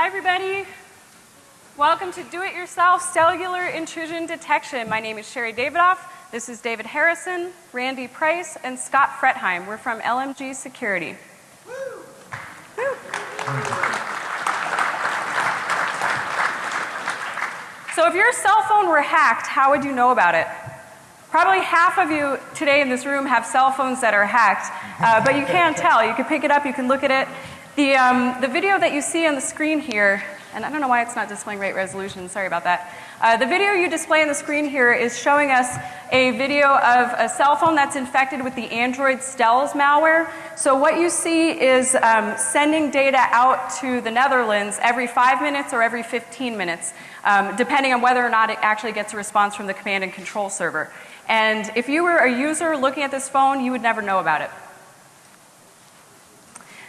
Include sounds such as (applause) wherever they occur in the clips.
Hi, everybody. Welcome to Do It Yourself Cellular Intrusion Detection. My name is Sherri Davidoff. This is David Harrison, Randy Price, and Scott Fretheim. We're from LMG Security. So, if your cell phone were hacked, how would you know about it? Probably half of you today in this room have cell phones that are hacked, uh, but you can't tell. You can pick it up, you can look at it. The, um, the video that you see on the screen here, and I don't know why it's not displaying rate resolution, sorry about that. Uh, the video you display on the screen here is showing us a video of a cell phone that's infected with the Android Stealth malware. So, what you see is um, sending data out to the Netherlands every five minutes or every 15 minutes, um, depending on whether or not it actually gets a response from the command and control server. And if you were a user looking at this phone, you would never know about it.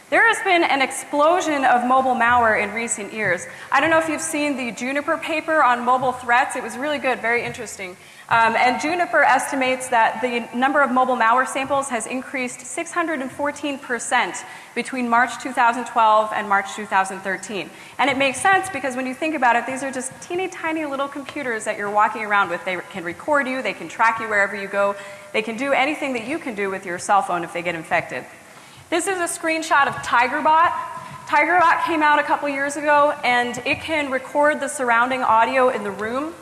There has been an explosion of mobile malware in recent years. I don't know if you've seen the Juniper paper on mobile threats. It was really good, very interesting. Um, and Juniper estimates that the number of mobile malware samples has increased 614% between March 2012 and March 2013. And it makes sense because when you think about it, these are just teeny tiny little computers that you're walking around with. They can record you, they can track you wherever you go, they can do anything that you can do with your cell phone if they get infected. This is a screenshot of TigerBot. TigerBot came out a couple years ago and it can record the surrounding audio in the room.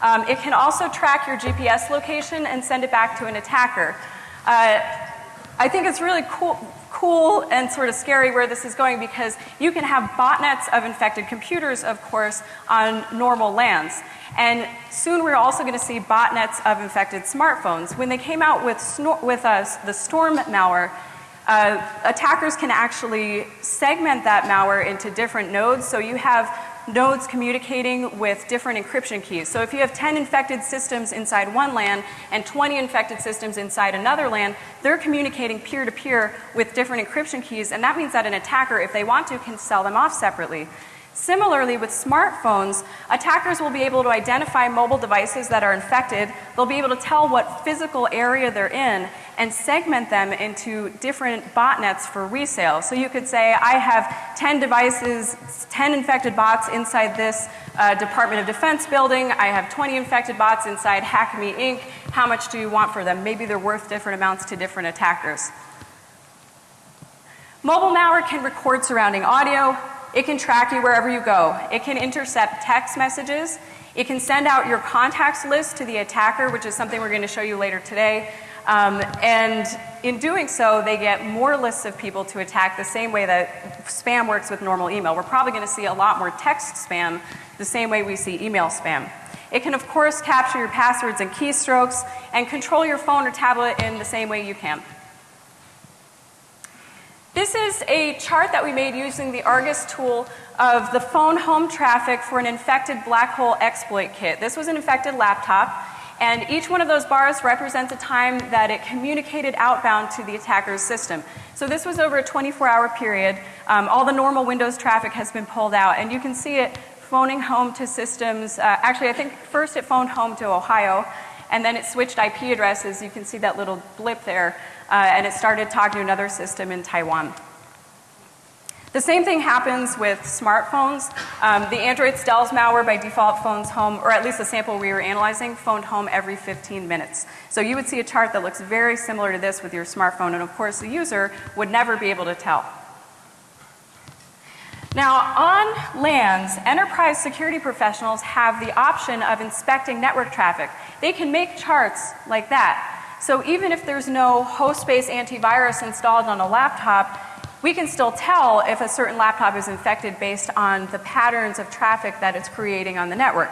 Um, it can also track your GPS location and send it back to an attacker. Uh, I think it's really cool, cool and sort of scary where this is going because you can have botnets of infected computers, of course, on normal lands. And soon we're also going to see botnets of infected smartphones. When they came out with, with uh, the Storm malware, uh, attackers can actually segment that malware into different nodes. So you have nodes communicating with different encryption keys. So if you have 10 infected systems inside one LAN and 20 infected systems inside another LAN, they're communicating peer to peer with different encryption keys. And that means that an attacker, if they want to, can sell them off separately. Similarly, with smartphones, attackers will be able to identify mobile devices that are infected. They'll be able to tell what physical area they're in and segment them into different botnets for resale. So you could say, I have 10 devices, 10 infected bots inside this uh, Department of Defense building. I have 20 infected bots inside Hack Me Inc. How much do you want for them? Maybe they're worth different amounts to different attackers. Mobile malware can record surrounding audio, it can track you wherever you go. It can intercept text messages. It can send out your contacts list to the attacker, which is something we're going to show you later today. Um, and in doing so, they get more lists of people to attack the same way that spam works with normal email. We're probably going to see a lot more text spam the same way we see email spam. It can, of course, capture your passwords and keystrokes and control your phone or tablet in the same way you can. This is a chart that we made using the Argus tool of the phone home traffic for an infected black hole exploit kit. This was an infected laptop, and each one of those bars represents a time that it communicated outbound to the attacker's system. So this was over a 24 hour period. Um, all the normal Windows traffic has been pulled out, and you can see it phoning home to systems. Uh, actually, I think first it phoned home to Ohio, and then it switched IP addresses. You can see that little blip there uh, and it started talking to another system in Taiwan. The same thing happens with smartphones. Um, the Android Stealth malware by default phones home, or at least the sample we were analyzing, phoned home every 15 minutes. So you would see a chart that looks very similar to this with your smartphone, and of course the user would never be able to tell. Now, on LANs, enterprise security professionals have the option of inspecting network traffic. They can make charts like that. So even if there's no host-based antivirus installed on a laptop, we can still tell if a certain laptop is infected based on the patterns of traffic that it's creating on the network.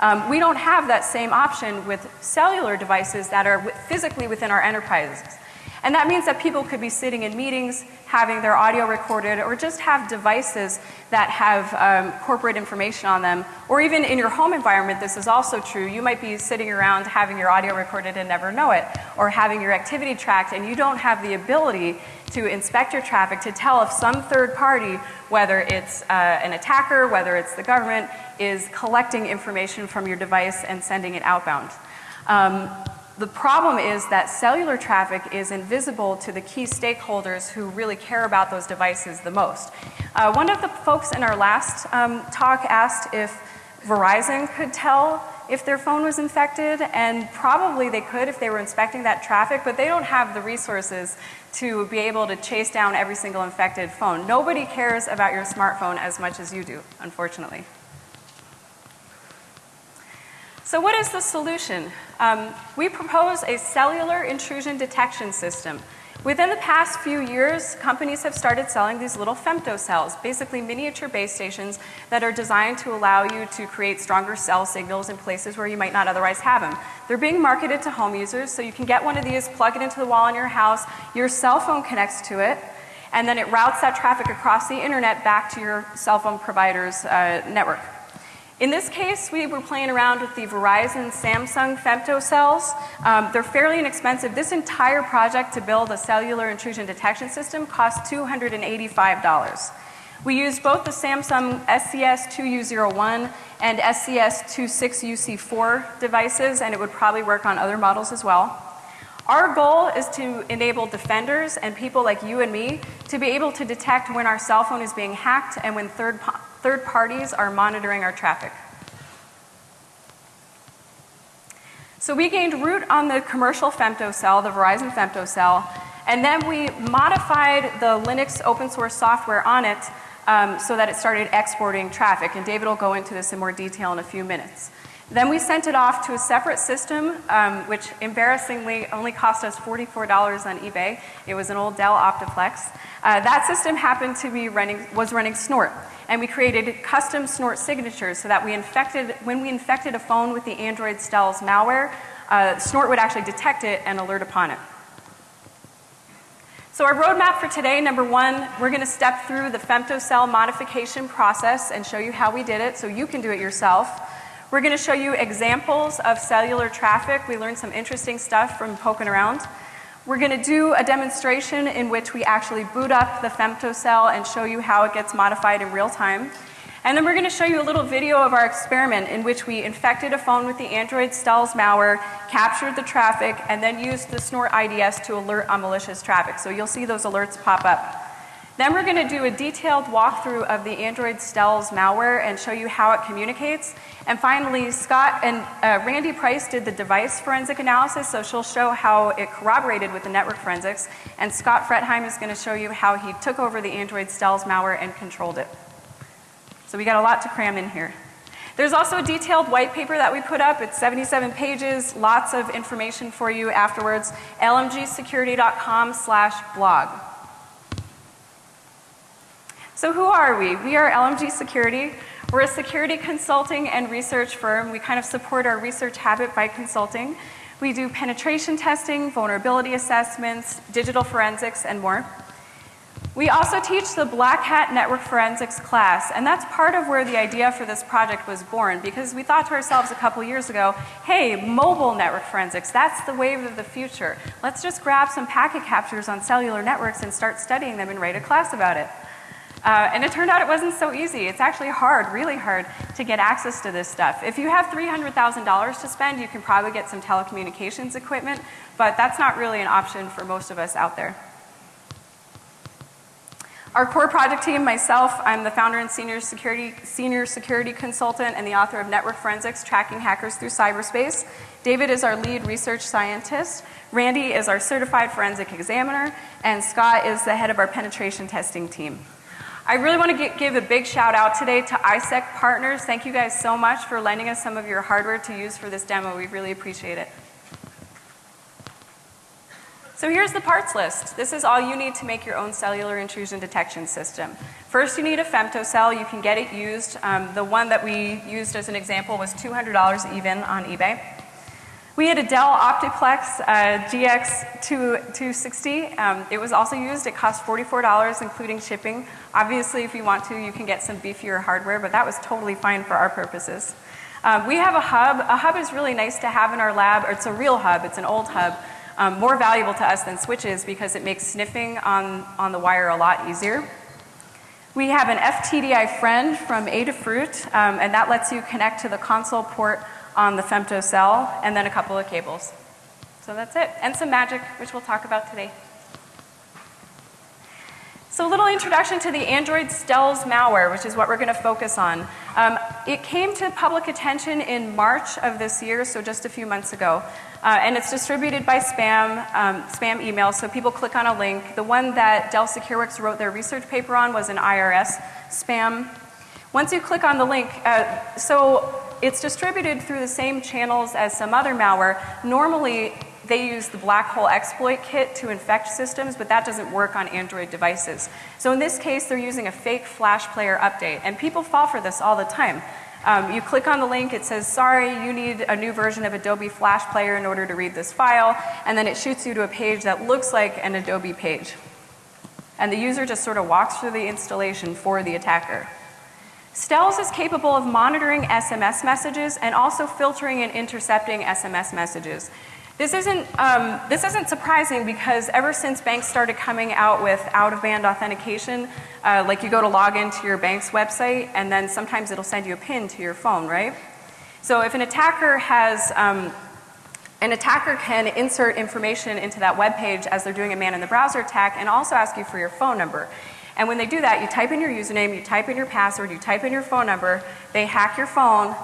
Um, we don't have that same option with cellular devices that are physically within our enterprises. And that means that people could be sitting in meetings, having their audio recorded, or just have devices that have um, corporate information on them. Or even in your home environment, this is also true. You might be sitting around having your audio recorded and never know it, or having your activity tracked, and you don't have the ability to inspect your traffic to tell if some third party, whether it's uh, an attacker, whether it's the government, is collecting information from your device and sending it outbound. Um, the problem is that cellular traffic is invisible to the key stakeholders who really care about those devices the most. Uh, one of the folks in our last um, talk asked if Verizon could tell if their phone was infected, and probably they could if they were inspecting that traffic, but they don't have the resources to be able to chase down every single infected phone. Nobody cares about your smartphone as much as you do, unfortunately. So what is the solution? Um, we propose a cellular intrusion detection system. Within the past few years, companies have started selling these little femtocells, basically miniature base stations that are designed to allow you to create stronger cell signals in places where you might not otherwise have them. They're being marketed to home users, so you can get one of these, plug it into the wall in your house, your cell phone connects to it, and then it routes that traffic across the internet back to your cell phone provider's uh, network. In this case, we were playing around with the Verizon Samsung femtocells. Um, they're fairly inexpensive. This entire project to build a cellular intrusion detection system cost $285. We used both the Samsung SCS2U01 and SCS26UC4 devices, and it would probably work on other models as well. Our goal is to enable defenders and people like you and me to be able to detect when our cell phone is being hacked and when third third parties are monitoring our traffic. So we gained root on the commercial femtocell, the Verizon femtocell, and then we modified the Linux open source software on it um, so that it started exporting traffic. And David will go into this in more detail in a few minutes. Then we sent it off to a separate system, um, which embarrassingly only cost us $44 on eBay. It was an old Dell Optiplex. Uh, that system happened to be running, was running Snort. And we created custom Snort signatures so that we infected, when we infected a phone with the Android Stealth malware, uh, Snort would actually detect it and alert upon it. So our roadmap for today, number one, we're going to step through the femtocell modification process and show you how we did it so you can do it yourself. We're going to show you examples of cellular traffic. We learned some interesting stuff from poking around. We're going to do a demonstration in which we actually boot up the femtocell and show you how it gets modified in real time. And then we're going to show you a little video of our experiment in which we infected a phone with the Android Stealth malware, captured the traffic, and then used the Snort IDS to alert on malicious traffic. So you'll see those alerts pop up. Then we're going to do a detailed walkthrough of the Android Stealth malware and show you how it communicates. And finally, Scott and uh, Randy Price did the device forensic analysis, so she'll show how it corroborated with the network forensics. And Scott Fretheim is going to show you how he took over the Android Stealth malware and controlled it. So we got a lot to cram in here. There's also a detailed white paper that we put up. It's 77 pages, lots of information for you afterwards. lmgsecurity.com slash blog. So who are we? We are LMG Security. We're a security consulting and research firm. We kind of support our research habit by consulting. We do penetration testing, vulnerability assessments, digital forensics, and more. We also teach the Black Hat Network Forensics class, and that's part of where the idea for this project was born because we thought to ourselves a couple years ago, hey, mobile network forensics, that's the wave of the future. Let's just grab some packet captures on cellular networks and start studying them and write a class about it. Uh, and it turned out it wasn't so easy. It's actually hard, really hard, to get access to this stuff. If you have $300,000 to spend, you can probably get some telecommunications equipment, but that's not really an option for most of us out there. Our core project team, myself, I'm the founder and senior security, senior security consultant and the author of Network Forensics, Tracking Hackers Through Cyberspace. David is our lead research scientist. Randy is our certified forensic examiner. And Scott is the head of our penetration testing team. I really want to give a big shout out today to ISEC partners. Thank you guys so much for lending us some of your hardware to use for this demo. We really appreciate it. So here's the parts list. This is all you need to make your own cellular intrusion detection system. First, you need a femtocell. You can get it used. Um, the one that we used as an example was $200 even on eBay. We had a Dell Optiplex uh, GX260. Um, it was also used. It cost $44, including shipping. Obviously, if you want to, you can get some beefier hardware, but that was totally fine for our purposes. Um, we have a hub. A hub is really nice to have in our lab. It's a real hub. It's an old hub. Um, more valuable to us than switches because it makes sniffing on, on the wire a lot easier. We have an FTDI friend from Adafruit, um, and that lets you connect to the console port on the femtocell, and then a couple of cables. So that's it. And some magic, which we'll talk about today. So a little introduction to the Android Stealth malware, which is what we're going to focus on. Um, it came to public attention in March of this year, so just a few months ago. Uh, and it's distributed by spam, um, spam email, so people click on a link. The one that Dell SecureWorks wrote their research paper on was an IRS spam. Once you click on the link, uh, so it's distributed through the same channels as some other malware. Normally, they use the black hole exploit kit to infect systems, but that doesn't work on Android devices. So in this case, they're using a fake Flash player update, and people fall for this all the time. Um, you click on the link, it says, sorry, you need a new version of Adobe Flash Player in order to read this file, and then it shoots you to a page that looks like an Adobe page. And the user just sort of walks through the installation for the attacker. Stealth is capable of monitoring SMS messages and also filtering and intercepting SMS messages. This isn't, um, this isn't surprising because ever since banks started coming out with out-of-band authentication, uh, like you go to log into your bank's website and then sometimes it'll send you a pin to your phone, right? So if an attacker has, um, an attacker can insert information into that web page as they're doing a man in the browser attack and also ask you for your phone number. And when they do that, you type in your username, you type in your password, you type in your phone number, they hack your phone,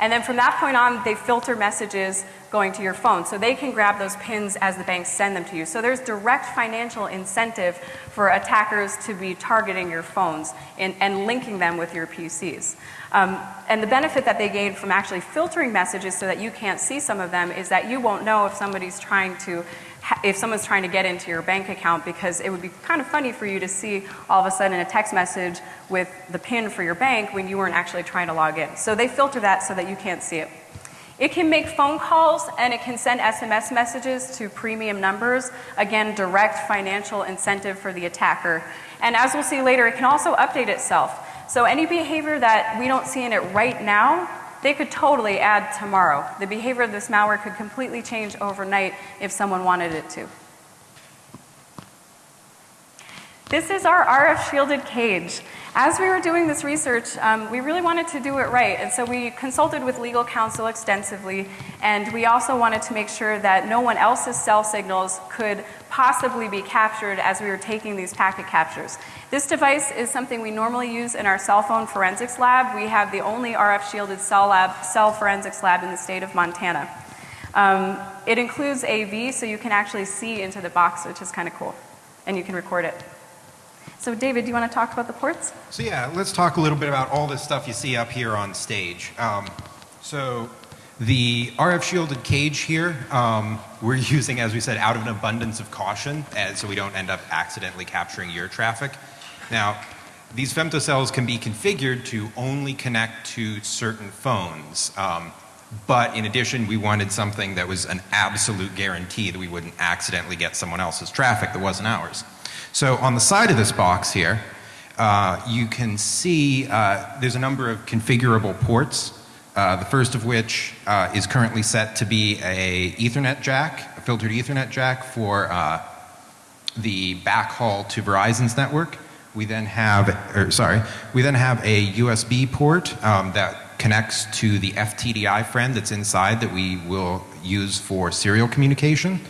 and then from that point on, they filter messages going to your phone. So they can grab those pins as the banks send them to you. So there's direct financial incentive for attackers to be targeting your phones and, and linking them with your PCs. Um, and the benefit that they gain from actually filtering messages so that you can't see some of them is that you won't know if somebody's trying to if someone's trying to get into your bank account because it would be kind of funny for you to see all of a sudden a text message with the PIN for your bank when you weren't actually trying to log in. So they filter that so that you can't see it. It can make phone calls and it can send SMS messages to premium numbers. Again, direct financial incentive for the attacker. And as we'll see later, it can also update itself. So any behavior that we don't see in it right now they could totally add tomorrow. The behavior of this malware could completely change overnight if someone wanted it to. This is our RF shielded cage. As we were doing this research, um, we really wanted to do it right, and so we consulted with legal counsel extensively, and we also wanted to make sure that no one else's cell signals could possibly be captured as we were taking these packet captures. This device is something we normally use in our cell phone forensics lab. We have the only RF shielded cell, lab, cell forensics lab in the state of Montana. Um, it includes AV, so you can actually see into the box, which is kind of cool, and you can record it. So David, do you want to talk about the ports? So yeah, let's talk a little bit about all this stuff you see up here on stage. Um, so the RF shielded cage here, um, we're (laughs) using, as we said, out of an abundance of caution, and so we don't end up accidentally capturing your traffic. Now, these femtocells can be configured to only connect to certain phones. Um, but in addition, we wanted something that was an absolute guarantee that we wouldn't accidentally get someone else's traffic that wasn't ours. So on the side of this box here, uh, you can see uh, there's a number of configurable ports. Uh, the first of which uh, is currently set to be a Ethernet jack, a filtered Ethernet jack for uh, the backhaul to Verizon's network. We then have, or sorry, we then have a USB port um, that connects to the FTDI friend that's inside that we will use for serial communication.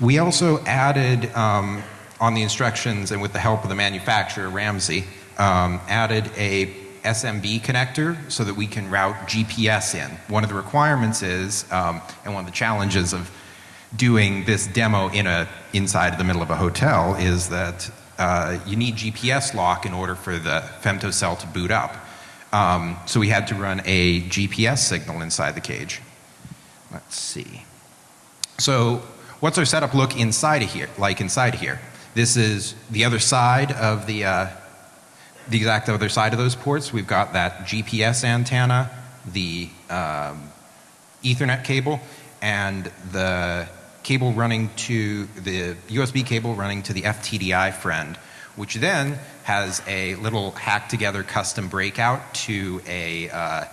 We also added um, on the instructions and with the help of the manufacturer, Ramsey, um, added a SMB connector so that we can route GPS in. One of the requirements is, um, and one of the challenges of doing this demo in a, inside of the middle of a hotel is that uh, you need GPS lock in order for the femtocell to boot up. Um, so we had to run a GPS signal inside the cage. Let's see. So what's our setup look inside of here, like inside of here? This is the other side of the, uh, the exact other side of those ports. We've got that GPS antenna, the um, Ethernet cable, and the cable running to the USB cable running to the FTDI friend, which then has a little hacked together custom breakout to a uh,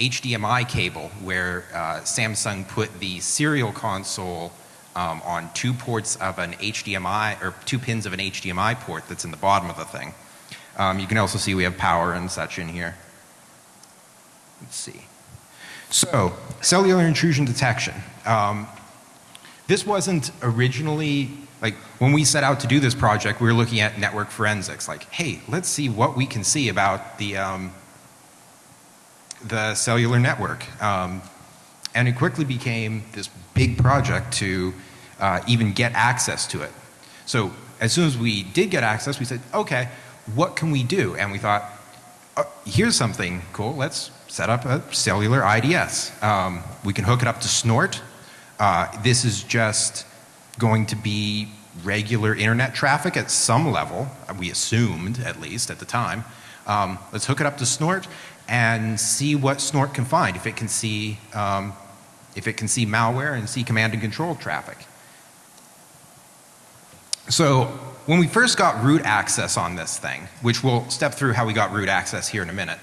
HDMI cable where uh, Samsung put the serial console um, on two ports of an HDMI or two pins of an HDMI port that's in the bottom of the thing. Um, you can also see we have power and such in here. Let's see. So, cellular intrusion detection. Um, this wasn't originally like when we set out to do this project, we were looking at network forensics. Like, hey, let's see what we can see about the um, the cellular network, um, and it quickly became this big project to uh, even get access to it. So as soon as we did get access, we said, okay, what can we do? And we thought, uh, here's something cool. Let's set up a cellular IDS. Um, we can hook it up to Snort. Uh, this is just going to be regular internet traffic at some level, we assumed at least at the time. Um, let's hook it up to Snort and see what Snort can find, if it can see, um, if it can see malware and see command and control traffic. So when we first got root access on this thing, which we'll step through how we got root access here in a minute,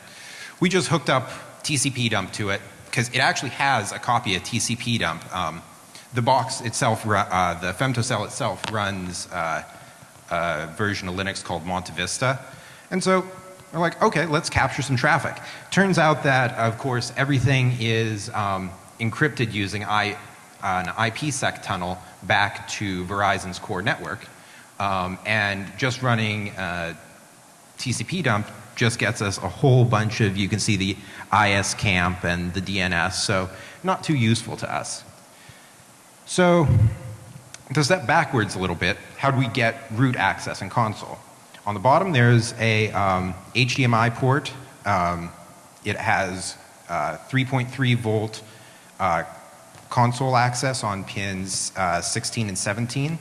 we just hooked up TCP dump to it because it actually has a copy of TCP dump. Um, the box itself, uh, the femtocell itself runs uh, a version of Linux called MontaVista. And so we're like, okay, let's capture some traffic. Turns out that, of course, everything is um, encrypted using I, an IPsec tunnel back to Verizon's core network. Um, and just running uh, TCP dump just gets us a whole bunch of, you can see the ISAKMP and the DNS, so not too useful to us. So to step backwards a little bit, how do we get root access in console? On the bottom there's a um, HDMI port. Um, it has uh, 3.3 volt uh, console access on pins uh, 16 and 17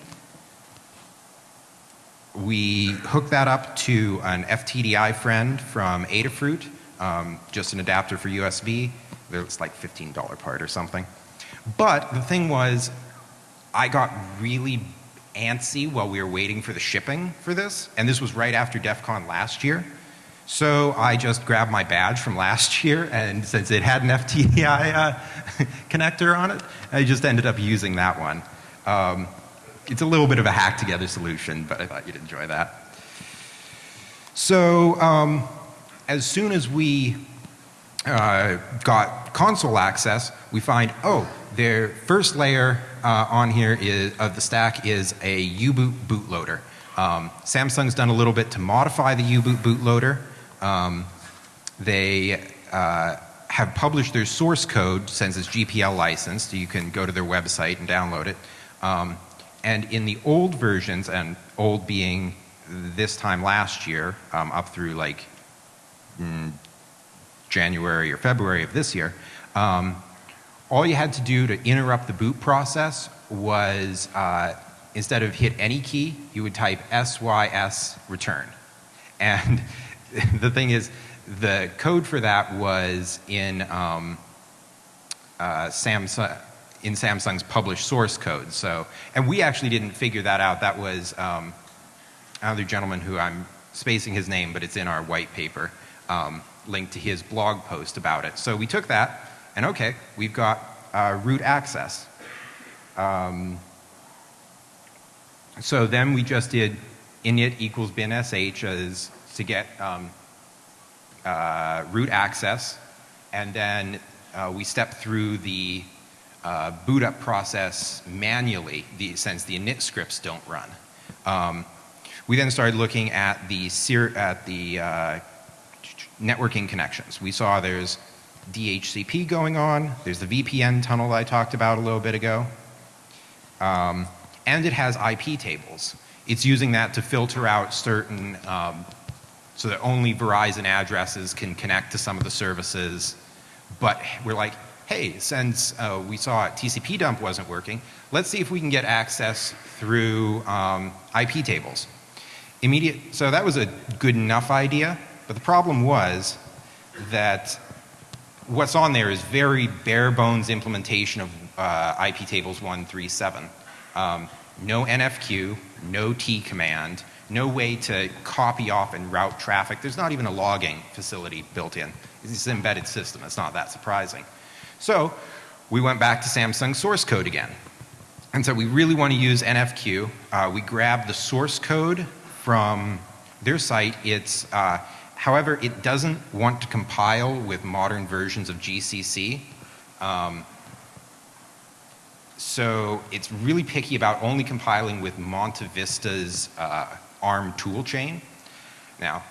we hook that up to an FTDI friend from Adafruit, um, just an adapter for USB. It's like $15 part or something. But the thing was, I got really antsy while we were waiting for the shipping for this, and this was right after DEF CON last year. So I just grabbed my badge from last (laughs) year, and since it had an FTDI uh, (laughs) connector on it, I just ended up using that one. Um, it's a little bit of a hack together solution, but I thought you'd enjoy that. So um, as soon as we uh, got console access, we find, oh, their first layer uh, on here is, of the stack is a U-boot bootloader. Um, Samsung's done a little bit to modify the U-boot bootloader. Um, they uh, have published their source code since it's GPL licensed. You can go to their website and download it. Um, and in the old versions, and old being this time last year, um, up through like mm, January or February of this year, um, all you had to do to interrupt the boot process was uh, instead of hit any key, you would type SYS return. And (laughs) the thing is, the code for that was in um, uh, Samsung, in Samsung's published source code. So, and we actually didn't figure that out. That was um, another gentleman who I'm spacing his name, but it's in our white paper, um, linked to his blog post about it. So we took that, and okay, we've got uh, root access. Um, so then we just did init equals bin sh as to get um, uh, root access, and then uh, we stepped through the uh, boot up process manually the, since the init scripts don't run. Um, we then started looking at the, at the uh, networking connections. We saw there's DHCP going on, there's the VPN tunnel I talked about a little bit ago, um, and it has IP tables. It's using that to filter out certain, um, so that only Verizon addresses can connect to some of the services, but we're like, hey, since uh, we saw TCP dump wasn't working, let's see if we can get access through um, IP tables. Immediate, so that was a good enough idea, but the problem was that what's on there is very bare bones implementation of uh, IP tables 137. Um, no NFQ, no T command, no way to copy off and route traffic. There's not even a logging facility built in. It's an embedded system. It's not that surprising. So we went back to Samsung source code again. And so we really want to use NFQ. Uh, we grabbed the source code from their site. It's, uh, however, it doesn't want to compile with modern versions of GCC. Um, So it's really picky about only compiling with MontaVista's uh, ARM toolchain. Now,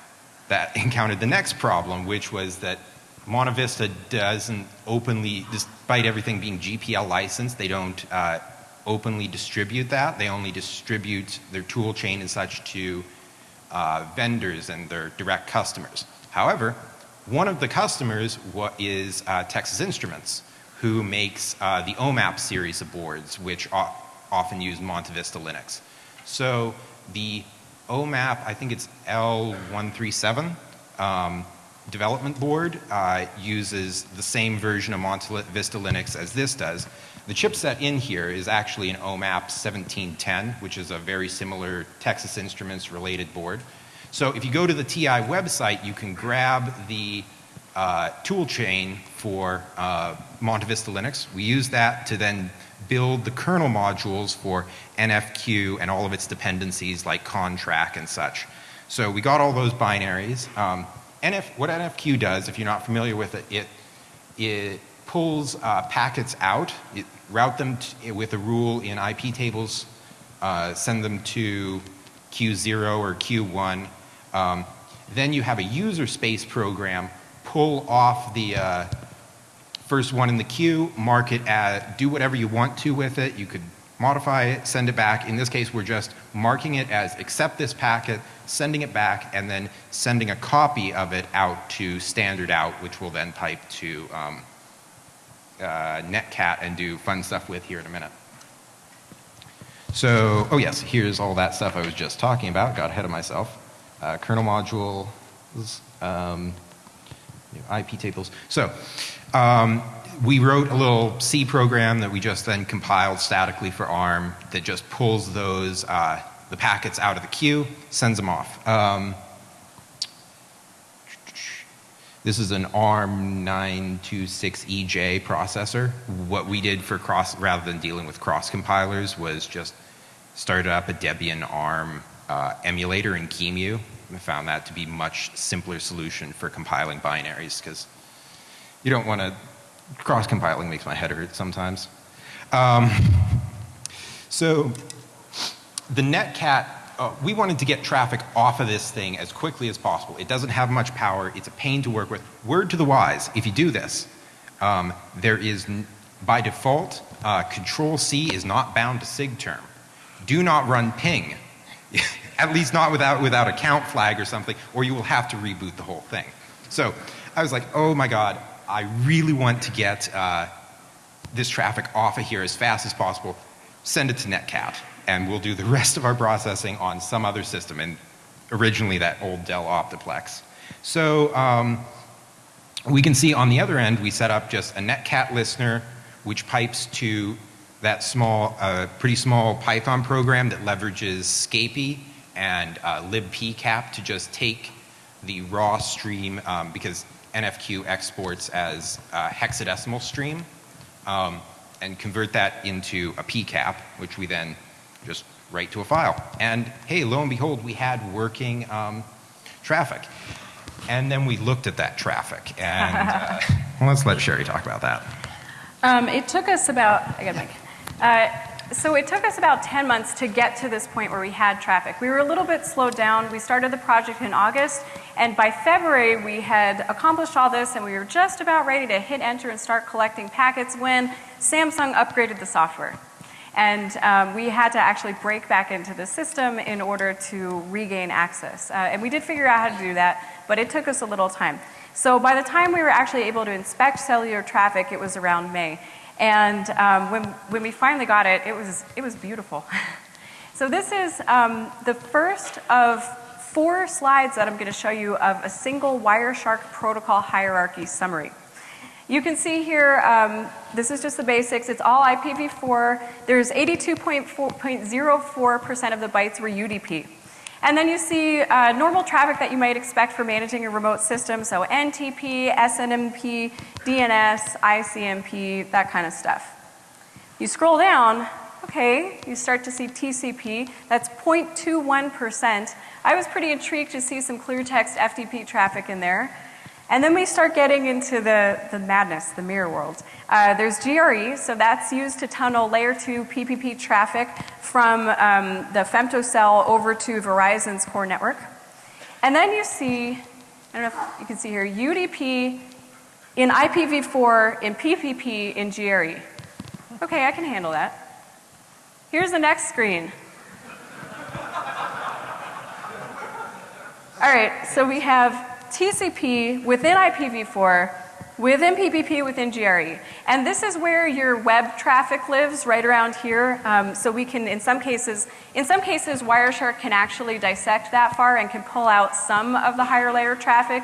that (laughs) encountered the next problem, which was that MontaVista doesn't openly, despite everything being GPL licensed, they don't uh, openly distribute that. They only distribute their tool chain and such to uh, vendors and their direct customers. However, one of the customers is uh, Texas Instruments, who makes uh, the OMAP series of boards, which often use MontaVista Linux. So the OMAP, I think it's L137, um, development board uh, uses the same version of MontaVista Linux as this does. The chipset in here is actually an OMAP 1710, which is a very similar Texas Instruments related board. So if you go to the TI website, you can grab the uh, tool chain for uh, MontaVista Linux. We use that to then build the kernel modules for NFQ and all of its dependencies like conntrack and such. So we got all those binaries. Um, NF, what NFQ does, if you're not familiar with it, it, it pulls uh, packets out, it route them with a rule in IP tables, uh, send them to Q0 or Q1. Um, then you have a user space program pull off the uh, first one in the queue, mark it as, do whatever you want to with it. You could modify it, send it back. In this case, we're just marking it as accept this packet, sending it back, and then sending a copy of it out to standard out, which we'll then pipe to um, uh, netcat and do fun stuff with here in a minute. So, oh yes, here's all that stuff I was just talking about, got ahead of myself. Uh, kernel modules, um, IP tables. So, um, we wrote a little C program that we just then compiled statically for ARM that just pulls those, uh, the packets out of the queue, sends them off. Um, this is an ARM 926EJ processor. What we did for cross, rather than dealing with cross compilers, was just started up a Debian ARM uh, emulator in QEMU. I found that to be much simpler solution for compiling binaries because you don't want to cross compiling makes my head hurt sometimes. Um, so the netcat, uh, we wanted to get traffic off of this thing as quickly as possible. It doesn't have much power. It's a pain to work with. Word to the wise, if you do this, um, there is by default, uh, control C is not bound to sigterm. Do not run ping. (laughs) At least not without, without a count flag or something, or you will have to reboot the whole thing. So I was like, oh my God, I really want to get uh, this traffic off of here as fast as possible. Send it to Netcat, and we'll do the (laughs) rest of our processing on some other system, and originally that old Dell Optiplex. So um, we can see on the other end, we set up just a Netcat listener, which pipes to that small, uh, pretty small Python program that leverages Scapy and uh, libpcap to just take the raw stream um, because NFQ exports as a hexadecimal stream um, and convert that into a PCAP, which we then just write to a file. And hey, lo and behold, we had working um, traffic. And then we looked at that traffic. And (laughs) uh, well, let's let Sherri talk about that. Um, it took us about, I got Mike. Uh, so it took us about 10 months to get to this point where we had traffic. We were a little bit slowed down. We started the project in August, and by February we had accomplished all this and we were just about ready to hit enter and start collecting packets when Samsung upgraded the software. And um, we had to actually break back into the system in order to regain access. Uh, and we did figure out how to do that, but it took us a little time. So by the time we were actually able to inspect cellular traffic, it was around May. And um, when, when we finally got it, it was, it was beautiful. (laughs) so this is um, the first of four slides that I'm going to show you of a single Wireshark protocol hierarchy summary. You can see here, um, this is just the basics. It's all IPv4. There's 82.04% of the bytes were UDP. And then you see uh, normal traffic that you might expect for managing a remote system, so NTP, SNMP, DNS, ICMP, that kind of stuff. You scroll down, okay, you start to see TCP, that's 0.21%. I was pretty intrigued to see some clear text FTP traffic in there. And then we start getting into the, the madness, the mirror world. Uh, there's GRE, so that's used to tunnel layer 2 PPP traffic from um, the femtocell over to Verizon's core network. And then you see, I don't know if you can see here, UDP in IPv4, in PPP, in GRE. Okay, I can handle that. Here's the next screen. All right, so we have TCP within IPv4, within PPP, within GRE. And this is where your web traffic lives, right around here. Um, so we can, in some cases, in some cases, Wireshark can actually dissect that far and can pull out some of the higher layer traffic.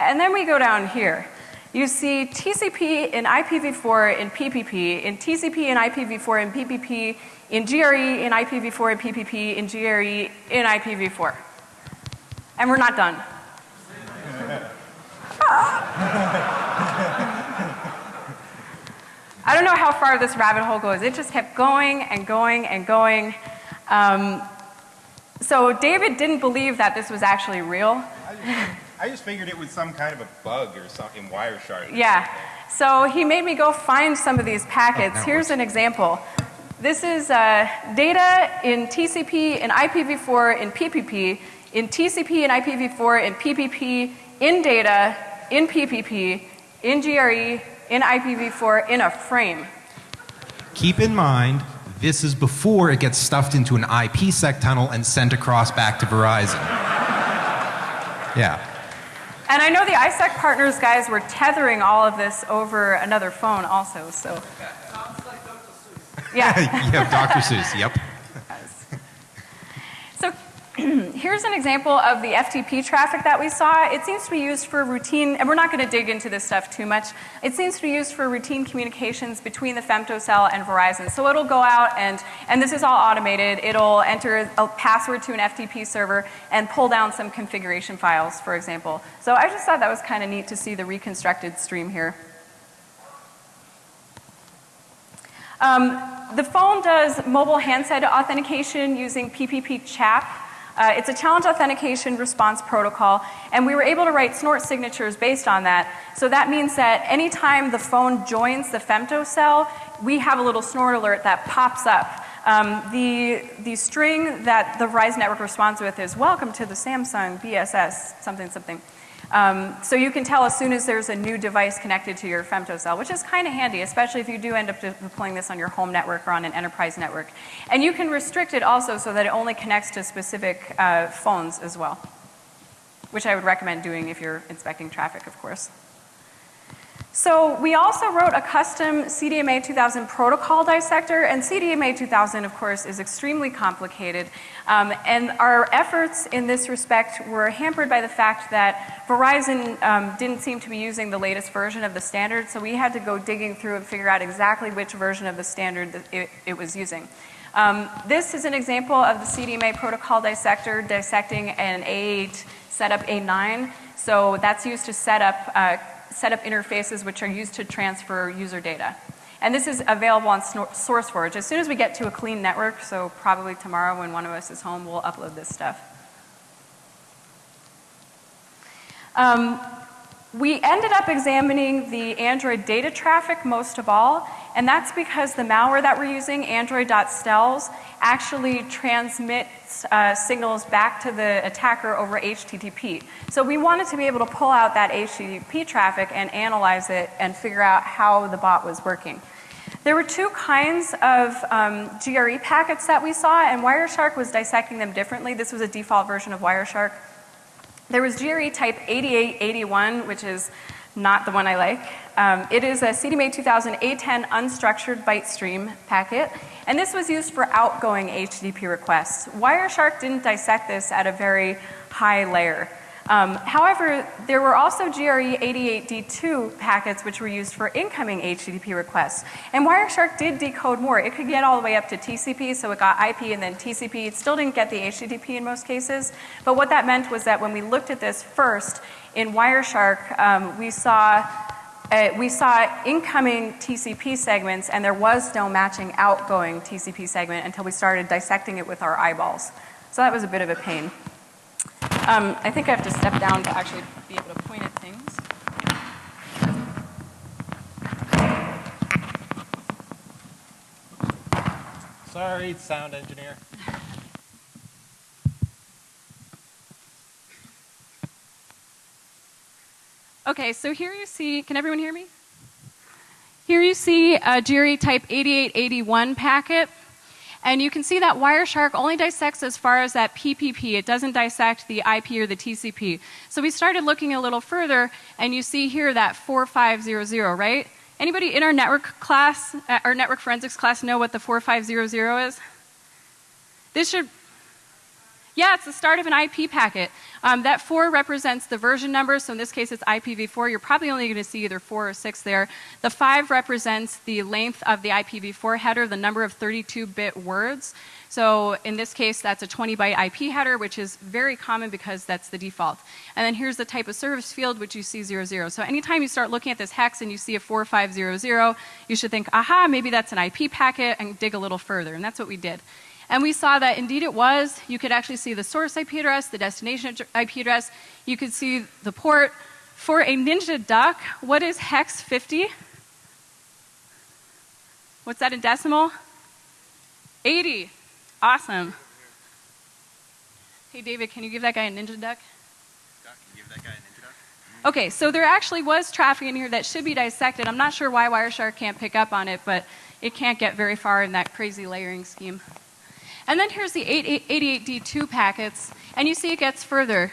And then we go down here. You see TCP in IPv4 in PPP, in TCP in IPv4 in PPP, in GRE in IPv4 in PPP, in GRE in IPv4. And we're not done. I don't know how far this rabbit hole goes. It just kept going and going and going. Um, so David didn't believe that this was actually real. I just, I just figured it was some kind of a bug or something, Wireshark. Yeah. So he made me go find some of these packets. Oh, Here's an example. This is uh, data in TCP in IPv4 in PPP, in TCP and IPv4 in PPP, in data, in PPP, in GRE, in IPv4, in a frame. Keep in mind, this is before it gets stuffed into an IPsec tunnel and sent across back to Verizon. (laughs) Yeah. And I know the ISEC partners guys were tethering all of this over another phone also, so. (laughs) Yeah. you have Dr. Seuss, yep. (clears throat) Here's an example of the FTP traffic that we saw. It seems to be used for routine, and we're not going to dig into this stuff too much. It seems to be used for routine communications between the femtocell and Verizon. So it'll go out and, and this is all automated. It'll enter a password to an FTP server and pull down some configuration files, for example. So I just thought that was kind of neat to see the reconstructed stream here. Um, the phone does mobile handset authentication using PPP CHAP. Uh, it's a challenge authentication response protocol, and we were able to write snort signatures based on that. So that means that anytime the phone joins the femtocell, we have a little snort alert that pops up. Um, the, the string that the Verizon network responds with is welcome to the Samsung BSS something something. Um, so you can tell as soon as there's a new device connected to your femtocell, which is kind of handy, especially if you do end up deploying this on your home network or on an enterprise network. And you can restrict it also so that it only connects to specific uh, phones as well, which I would recommend doing if you're inspecting traffic, of course. So we also wrote a custom CDMA 2000 protocol dissector, and CDMA 2000, of course, is extremely complicated. Um, and our efforts in this respect were hampered by the fact that Verizon um, didn't seem to be using the latest version of the standard, so we had to go digging through and figure out exactly which version of the standard that it, it was using. Um, this is an example of the CDMA protocol dissector dissecting an A8 setup A9. So that's used to set up uh, set up interfaces which are used to transfer user data. And this is available on SourceForge. As soon as we get to a clean network, so probably tomorrow when one of us is home, we'll upload this stuff. Um, we ended up examining the Android data traffic most of all, and that's because the malware that we're using, Android.stels, actually transmits uh, signals back to the attacker over HTTP. So we wanted to be able to pull out that HTTP traffic and analyze it and figure out how the bot was working. There were two kinds of um, GRE packets that we saw, and Wireshark was dissecting them differently. This was a default version of Wireshark. There was GRE type 8881, which is not the one I like. Um, it is a CDMA 2000 A10 unstructured byte stream packet, and this was used for outgoing HTTP requests. Wireshark didn't dissect this at a very high layer. Um, however, there were also GRE 88D2 packets which were used for incoming HTTP requests. And Wireshark did decode more. It could get all the way up to TCP, so it got IP and then TCP. It still didn't get the HTTP in most cases. But what that meant was that when we looked at this first in Wireshark, um, we saw uh, we saw incoming TCP segments and there was no matching outgoing TCP segment until we started dissecting it with our eyeballs. So that was a bit of a pain. Um, I think I have to step down to actually be able to point at things. Sorry, sound engineer. Okay, so here you see, can everyone hear me? Here you see a GRE type 8881 packet. And you can see that Wireshark only dissects as far as that PPP. It doesn't dissect the IP or the TCP. So we started looking a little further, and you see here that 4500, right? Anybody in our network class, uh, our network forensics class, know what the 4500 is? This should yeah, it's the start of an IP packet. Um, that 4 represents the version number, so in this case it's IPv4. You're probably only going to see either 4 or 6 there. The 5 represents the length of the IPv4 header, the number of 32 bit words. So in this case, that's a 20 byte IP header, which is very common because that's the default. And then here's the type of service field, which you see 00. So anytime you start looking at this hex and you see a 4500, you should think, aha, maybe that's an IP packet, and dig a little further. And that's what we did. And we saw that indeed it was. You could actually see the source IP address, the destination IP address. You could see the port. For a Ninja Duck, what is hex 50? What's that in decimal? 80. Awesome. Hey, David, can you give that guy a Ninja Duck? Okay, so there actually was traffic in here that should be dissected. I'm not sure why Wireshark can't pick up on it, but it can't get very far in that crazy layering scheme. And then here's the 88D2 packets, and you see it gets further.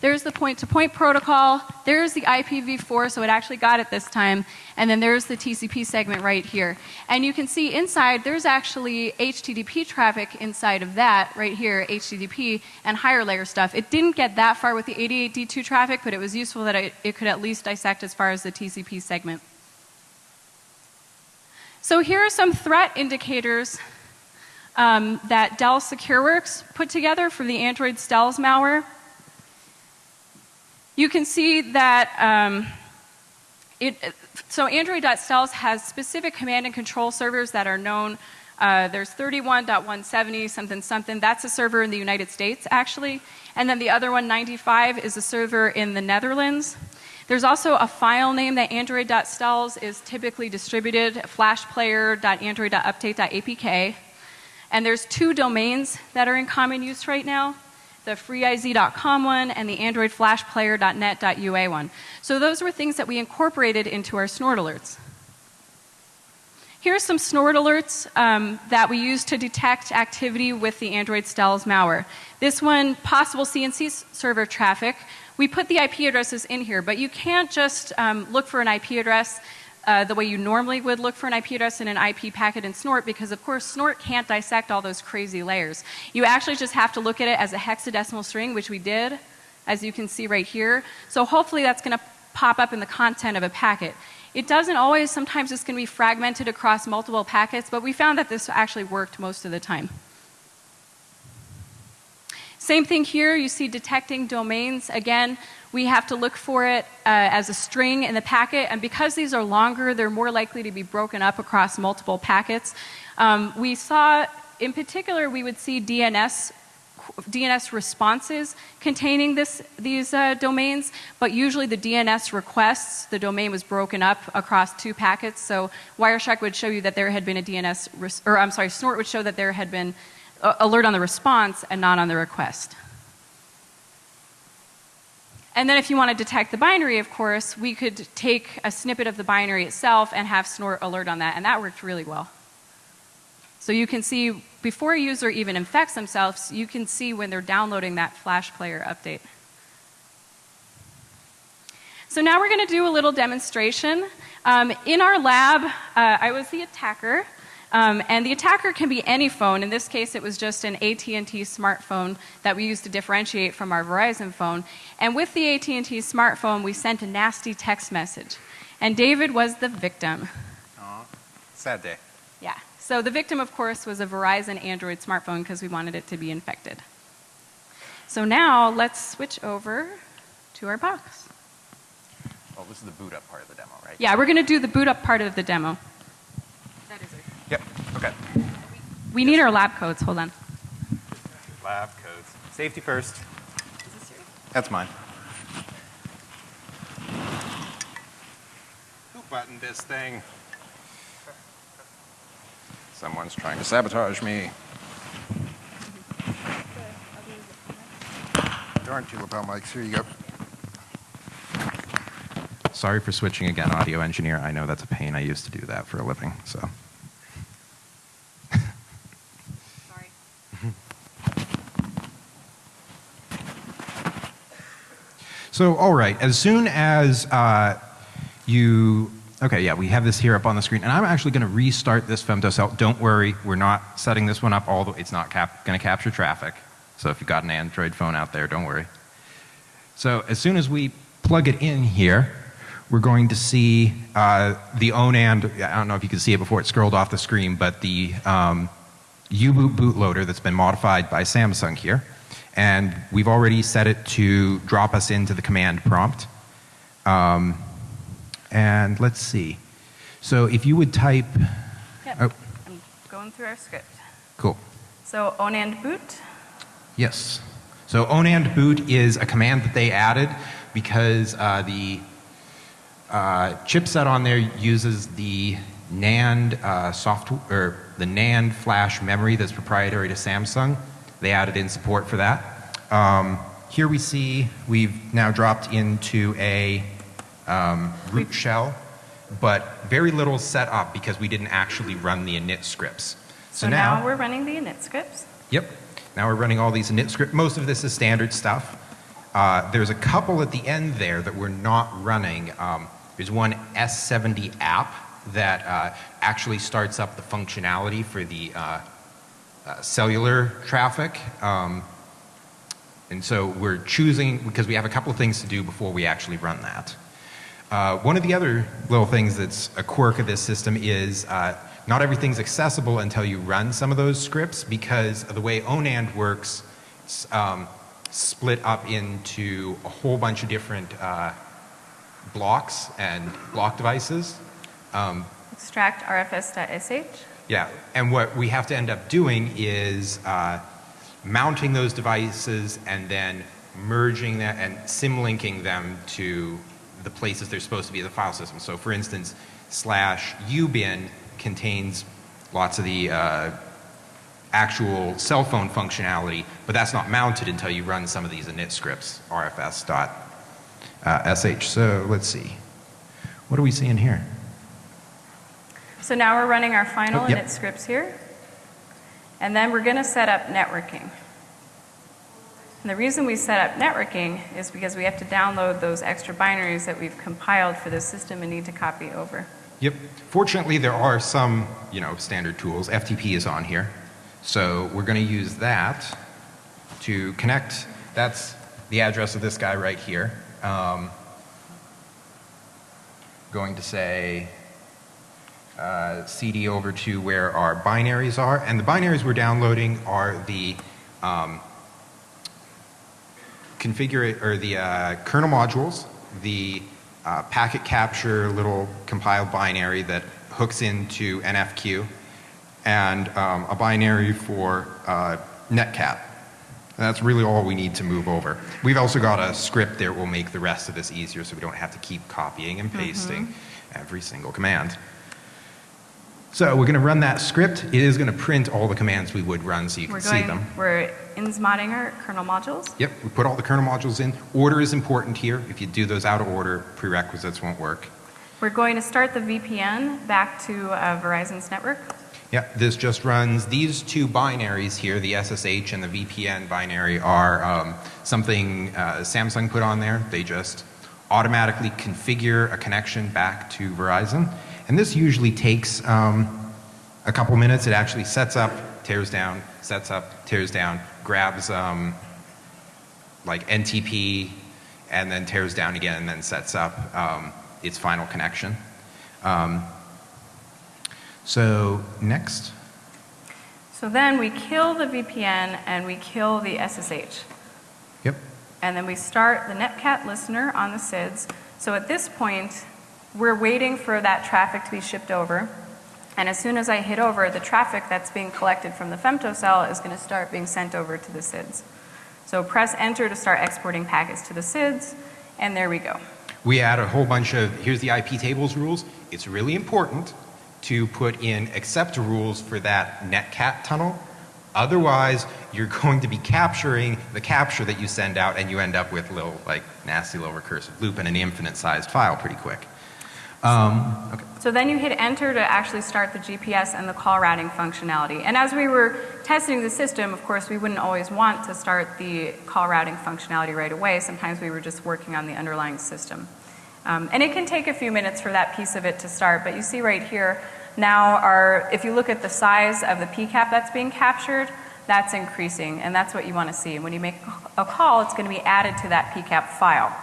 There's the point to point protocol, there's the IPv4, so it actually got it this time, and then there's the TCP segment right here. And you can see inside there's actually HTTP traffic inside of that right here, HTTP, and higher layer stuff. It didn't get that far with the 88D2 traffic, but it was useful that it, it could at least dissect as far as the TCP segment. So here are some threat indicators um, that Dell SecureWorks put together for the Android Stealth malware. You can see that um, it, so Android.stealth has specific command and control servers that are known. Uh, there's 31.170 something something. That's a server in the United States, actually. And then the other one, 95, is a server in the Netherlands. There's also a file name that Android.stealth is typically distributed, flashplayer.android.update.apk. And there's two domains that are in common use right now the freeiz.com one and the androidflashplayer.net.ua one. So those were things that we incorporated into our snort alerts. Here are some snort alerts um, that we use to detect activity with the Android Stealth malware. This one, possible CNC server traffic. We put the IP addresses in here, but you can't just um, look for an IP address uh, the way you normally would look for an IP address in an IP packet in Snort because, of course, Snort can't dissect all those crazy layers. You actually just have to look at it as a hexadecimal string, which we did, as you can see right here. So hopefully that's going to pop up in the content of a packet. It doesn't always, sometimes it's going to be fragmented across multiple packets, but we found that this actually worked most of the time. Same thing here, you see detecting domains. Again, we have to look for it uh, as a string in the packet, and because these are longer, they're more likely to be broken up across multiple packets. Um, we saw, in particular, we would see DNS DNS responses containing this, these uh, domains, but usually the DNS requests, the domain was broken up across two packets. So Wireshark would show you that there had been a DNS, or I'm sorry, Snort would show that there had been alert on the response and not on the request. And then if you want to detect the binary, of course, we could take a snippet of the binary itself and have Snort alert on that, and that worked really well. So you can see, before a user even infects themselves, you can see when they're downloading that Flash Player update. So now we're going to do a little demonstration. Um, in our lab, uh, I was the attacker, um, and the attacker can be any phone. In this case, it was just an AT&T smartphone that we used to differentiate from our Verizon phone. And with the AT&T smartphone, we sent a nasty text message. And David was the victim. Aw, sad day. Yeah. So the victim, of course, was a Verizon Android smartphone because we wanted it to be infected. So now let's switch over to our box. Well, this is the boot up part of the demo, right? Yeah, we're going to do the boot up part of the demo. Yep. Okay. We need our lab coats, Hold on. Lab coats. Safety first. That's mine. Who buttoned this thing? Someone's trying to sabotage me. Darn two lapel mics. Here you go. Sorry for switching again, audio engineer. I know that's a pain. I used to do that for a living, so. Sorry. So, all right, as soon as uh, you, okay, yeah, we have this here up on the screen, and I'm actually going to restart this femtocell. Don't worry, we're not setting this one up all the way. It's not cap- going to capture traffic. So if you've got an Android phone out there, don't worry. So as soon as we plug it in here, we're going to see uh, the ONAND. I don't know if you can see it before it scrolled off the screen, but the um, U-boot bootloader that's been modified by Samsung here. And we've already set it to drop us into the command prompt. Um, and let's see. So if you would type, Yep. Oh. I'm going through our script. cool. So onand boot. Yes. So onand boot is a command that they added because uh, the uh, chipset on there uses the NAND uh, software, or the NAND flash memory that's proprietary to Samsung. They added in support for that. Um, here we see we've now dropped into a um, root shell, but very little set up because we didn't actually run the init scripts. So, now, we're running the init scripts. Yep. Now we're running all these init script. Most of this is standard stuff. Uh, there's a couple at the end there that we're not running. Um, there's one S70 app that uh, actually starts up the functionality for the uh, uh, cellular traffic. Um, and so we're choosing, because we have a couple of things to do before we actually run that. Uh, one of the other little things that's a quirk of this system is uh, not everything's accessible until you run some of those scripts because of the way ONAND works, it's um, split up into a whole bunch of different uh, blocks and block devices. Um, Extract rfs.sh. yeah, and what we have to end up doing is uh, mounting those devices and then merging that and symlinking them to the places they're supposed to be in the file system. So for instance, slash ubin contains lots of the uh, actual cell phone functionality, but that's not mounted until you run some of these init scripts, rfs.sh. Uh, so let's see. What are we seeing here? So now we're running our final Oh, yep. init scripts here. And then we're going to set up networking. And the reason we set up networking is because we have to download those extra binaries that we've compiled for the system and need to copy over. Yep. Fortunately, there are some, you know, standard tools. FTP is on here. So we're going to use that to connect. That's the address of this guy right here. Um, going to say uh, CD over to where our binaries are. And the binaries we're downloading are the um, configure or the uh, kernel modules, the uh, packet capture little compiled binary that hooks into NFQ, and um, a binary for uh, netcat. And that's really all we need to move over. We've also got a script there that will make the rest of this easier so we don't have to keep copying and pasting every single command. So we're going to run that script. It is going to print all the commands we would run so you can We're see going, them. we're insmodding our kernel modules. Yep, we put all the kernel modules in. Order is important here. If you do those out of order, prerequisites won't work. We're going to start the VPN back to uh, Verizon's network. Yep, this just runs these two binaries here, the SSH and the VPN binary, are um, something uh, Samsung put on there. They just automatically configure a connection back to Verizon. And this usually takes um, a couple minutes. It actually sets up, tears down, sets up, tears down, grabs um, like NTP, and then tears down again, and then sets up um, its final connection. Um, so next. So then we kill the VPN and we kill the SSH. And then we start the Netcat listener on the CIDS. So at this point, we're waiting for that traffic to be shipped over. And as soon as I hit over, the traffic that's being collected from the femtocell is going to start being sent over to the CIDS. So press enter to start exporting packets to the CIDS, and there we go. We add a whole bunch of, here's the IP tables rules. It's really important to put in accept rules for that netcat tunnel. Otherwise, you're (laughs) going to be capturing the capture that you send out and you end up with a little, like, nasty little recursive loop and an infinite sized file pretty quick. Um, okay. So then you hit enter to actually start the GPS and the call routing functionality. And as we were testing the system, of course, we wouldn't always want to start the call routing functionality right away. Sometimes we were just working on the underlying system. Um, and it can take a few minutes for that piece of it to start, but you see right here, now our, if you look at the size of the PCAP that's being captured, that's increasing, and that's what you want to see. When you make a call, it's going to be added to that PCAP file.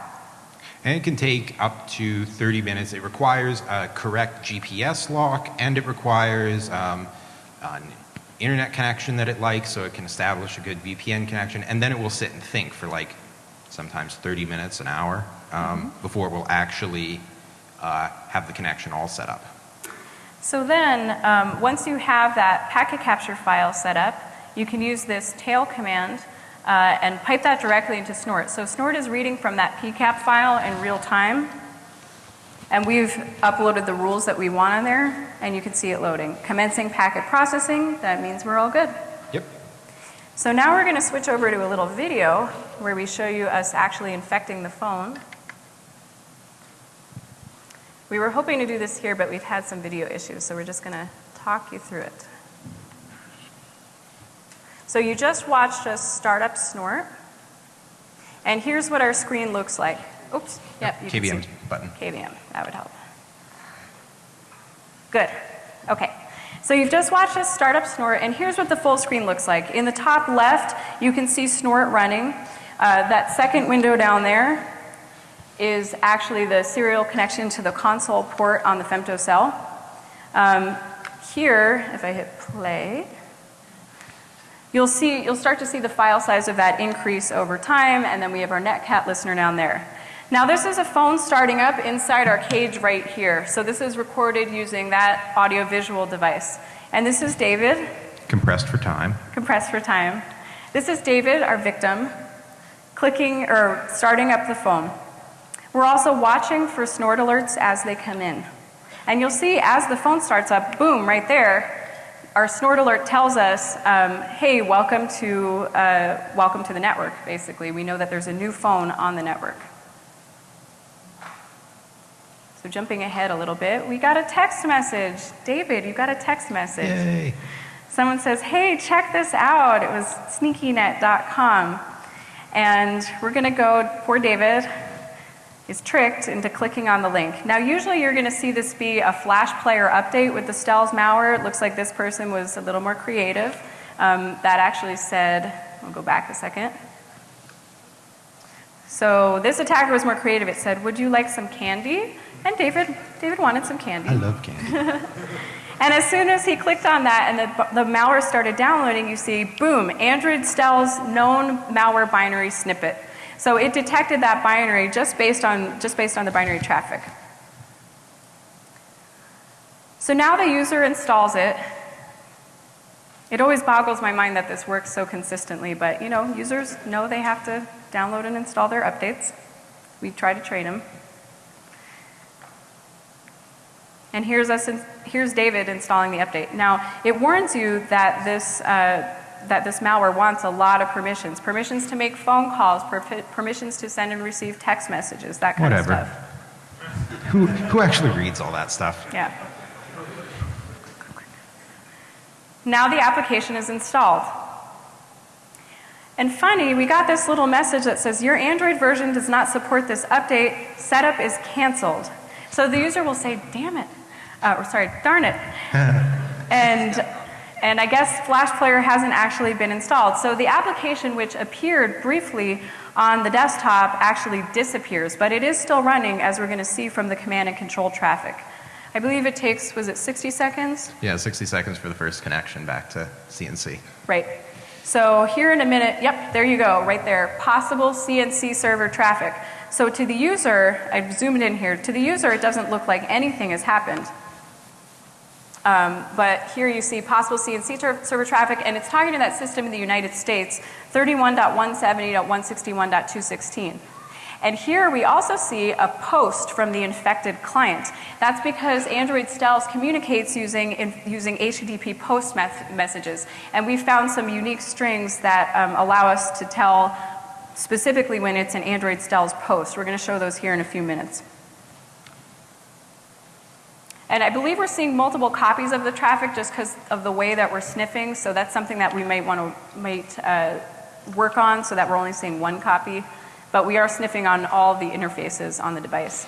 And it can take up to 30 minutes. It requires a correct GPS lock and it requires um, an internet connection that it likes so it can establish a good VPN connection. And then it will sit and think for like sometimes 30 minutes, an hour, um, before it will actually uh, have the connection all set up. So then, um, once you have that packet capture file set up, you can use this tail command uh, and pipe that directly into Snort. So Snort is reading from that PCAP file in real time, and we've uploaded the rules that we want on there, and you can see it loading. Commencing packet processing, that means we're all good. Yep. So now we're going to switch over to a little video where we show you us actually infecting the phone. We were hoping to do this here, but we've had some video issues, so we're just going to talk you through it. So you just watched us start up Snort. And here's what our screen looks like. Oops, yep, KVM button. KVM, that would help. Good, okay. So you've just watched us start up Snort, and here's what the full screen looks like. In the top left, you can see Snort running. Uh, that second window down there is actually the serial connection to the console port on the femtocell. Um, here, if I hit play, You'll see, you'll start to see the file size of that increase over time, and then we have our netcat listener down there. Now this is a phone starting up inside our cage right here. So this is recorded using that audio-visual device. And this is David, Compressed for time. compressed for time. This is David, our victim, clicking or starting up the phone. We're also watching for snort alerts as they come in. And you'll see as the phone starts up, boom, right there, our snort alert tells us, um, hey, welcome to, uh, welcome to the network, basically. We know that there's a new phone on the network. So jumping ahead a little bit, we got a text message. David, you got a text message. Yay. Someone says, hey, check this out. It was sneakynet.com. And we're going to go, poor David is tricked into clicking on the link. Now, usually you're going to see this be a Flash player update with the Stels malware. It looks like this person was a little more creative. Um, that actually said, I'll go back a second. So this attacker was more creative. It said, would you like some candy? And David, David wanted some candy. I love candy. (laughs) And as soon as he clicked on that and the, the malware started downloading, you see, boom, Android Stels known malware binary snippet. So it detected that binary just based on, just based on the binary traffic. So now the user installs it. It always boggles my mind that this works so consistently, but you know, users know they have to download and install their updates. We try to train them. And here's us, in, here's David installing the update. Now, it warns you that this, uh, that this malware wants a lot of permissions. Permissions to make phone calls, per permissions to send and receive text messages, that kind Whatever. of stuff. who, who actually reads all that stuff? Yeah. Now the application is installed. And funny, we got this little message that says, your Android version does not support this update, setup is canceled. So the user will say, damn it, uh, or sorry, darn it. (laughs) and, and I guess Flash Player hasn't actually been installed. So the application which appeared briefly on the desktop actually disappears, but it is still running as we're going to see from the command and control traffic. I believe it takes, was it 60 seconds? Yeah, 60 seconds for the first connection back to CNC. Right. So here in a minute, yep, there you go, right there. Possible CNC server traffic. So to the user, I've zoomed in here, to the user it doesn't look like anything has happened. Um, but here you see possible CNC server traffic, and it's to that system in the United States, 31.170.161.216. And here we also see a post from the infected client. That's because Android Stealth communicates using, in, using HTTP post messages. And we found some unique strings that um, allow us to tell specifically when it's an Android Stealth post. We're going to show those here in a few minutes. And I believe we're seeing multiple copies of the traffic just because of the way that we're sniffing. So that's something that we might want to might, uh, work on so that we're only seeing one copy. But we are sniffing on all the interfaces on the device.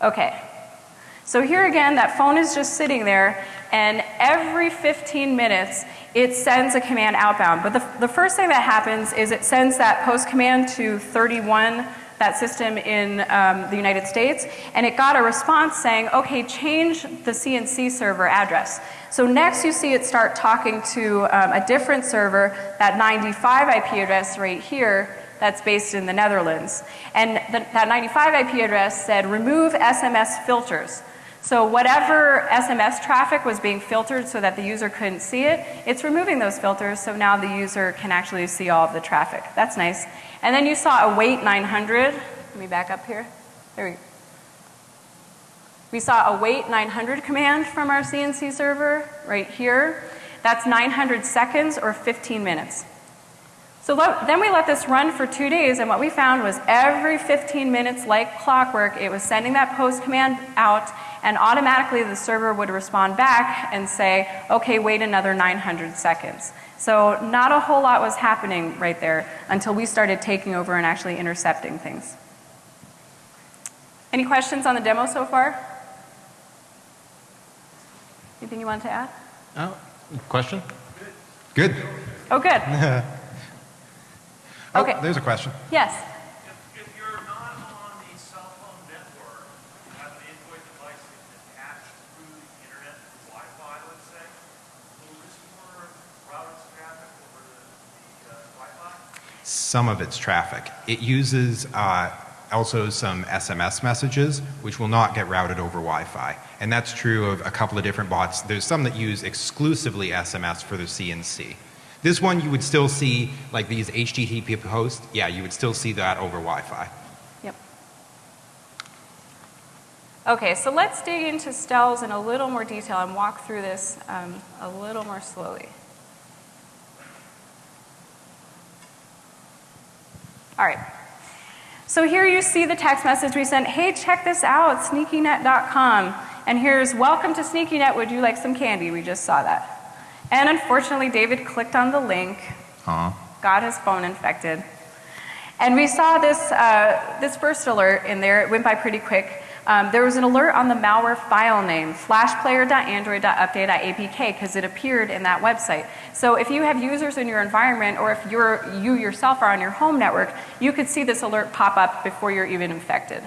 Okay. So here again, that phone is just sitting there, and every 15 minutes, it sends a command outbound. But the, the first thing that happens is it sends that post command to 31 that system in um, the United States, and it got a response saying, okay, change the CNC server address. So next you see it start talking to um, a different server, that 95 IP address right here, that's based in the Netherlands. And the, that 95 IP address said, remove SMS filters. So whatever SMS traffic was being filtered so that the user couldn't see it, it's removing those filters so now the user can actually see all of the traffic. That's nice. And then you saw await 900. Let me back up here. There we go. We saw await 900 command from our CNC server right here. That's 900 seconds or 15 minutes. So then we let this run for two days, and what we found was every 15 minutes, like clockwork, it was sending that post command out, and automatically the server would respond back and say, okay, wait another 900 seconds. So not a whole lot was happening right there until we started taking over and actually intercepting things. Any questions on the demo so far? Anything you want to add? Oh, question? Good. Oh, good. (laughs) oh, okay. There's a question. Yes. Some of its traffic. It uses uh, also some SMS messages, which will not get routed over Wi-Fi. And that's true of a couple of different bots. There's some that use exclusively SMS for their CNC. This one you would still see, like these HTTP posts, yeah, you would still see that over Wi-Fi. Yep. Okay, so let's dig into Stels in a little more detail and walk through this um, a little more slowly. All right. So here you see the text message we sent, hey, check this out, sneakynet.com. And here's, welcome to SneakyNet, would you like some candy? We just saw that. And unfortunately, David clicked on the link, huh. got his phone infected. And we saw this, uh, this first alert in there, it went by pretty quick. Um, there was an alert on the malware file name, flashplayer.android.update.apk, because it appeared in that website. So if you have users in your environment, or if you're, you yourself are on your home network, you could see this alert pop up before you're even infected.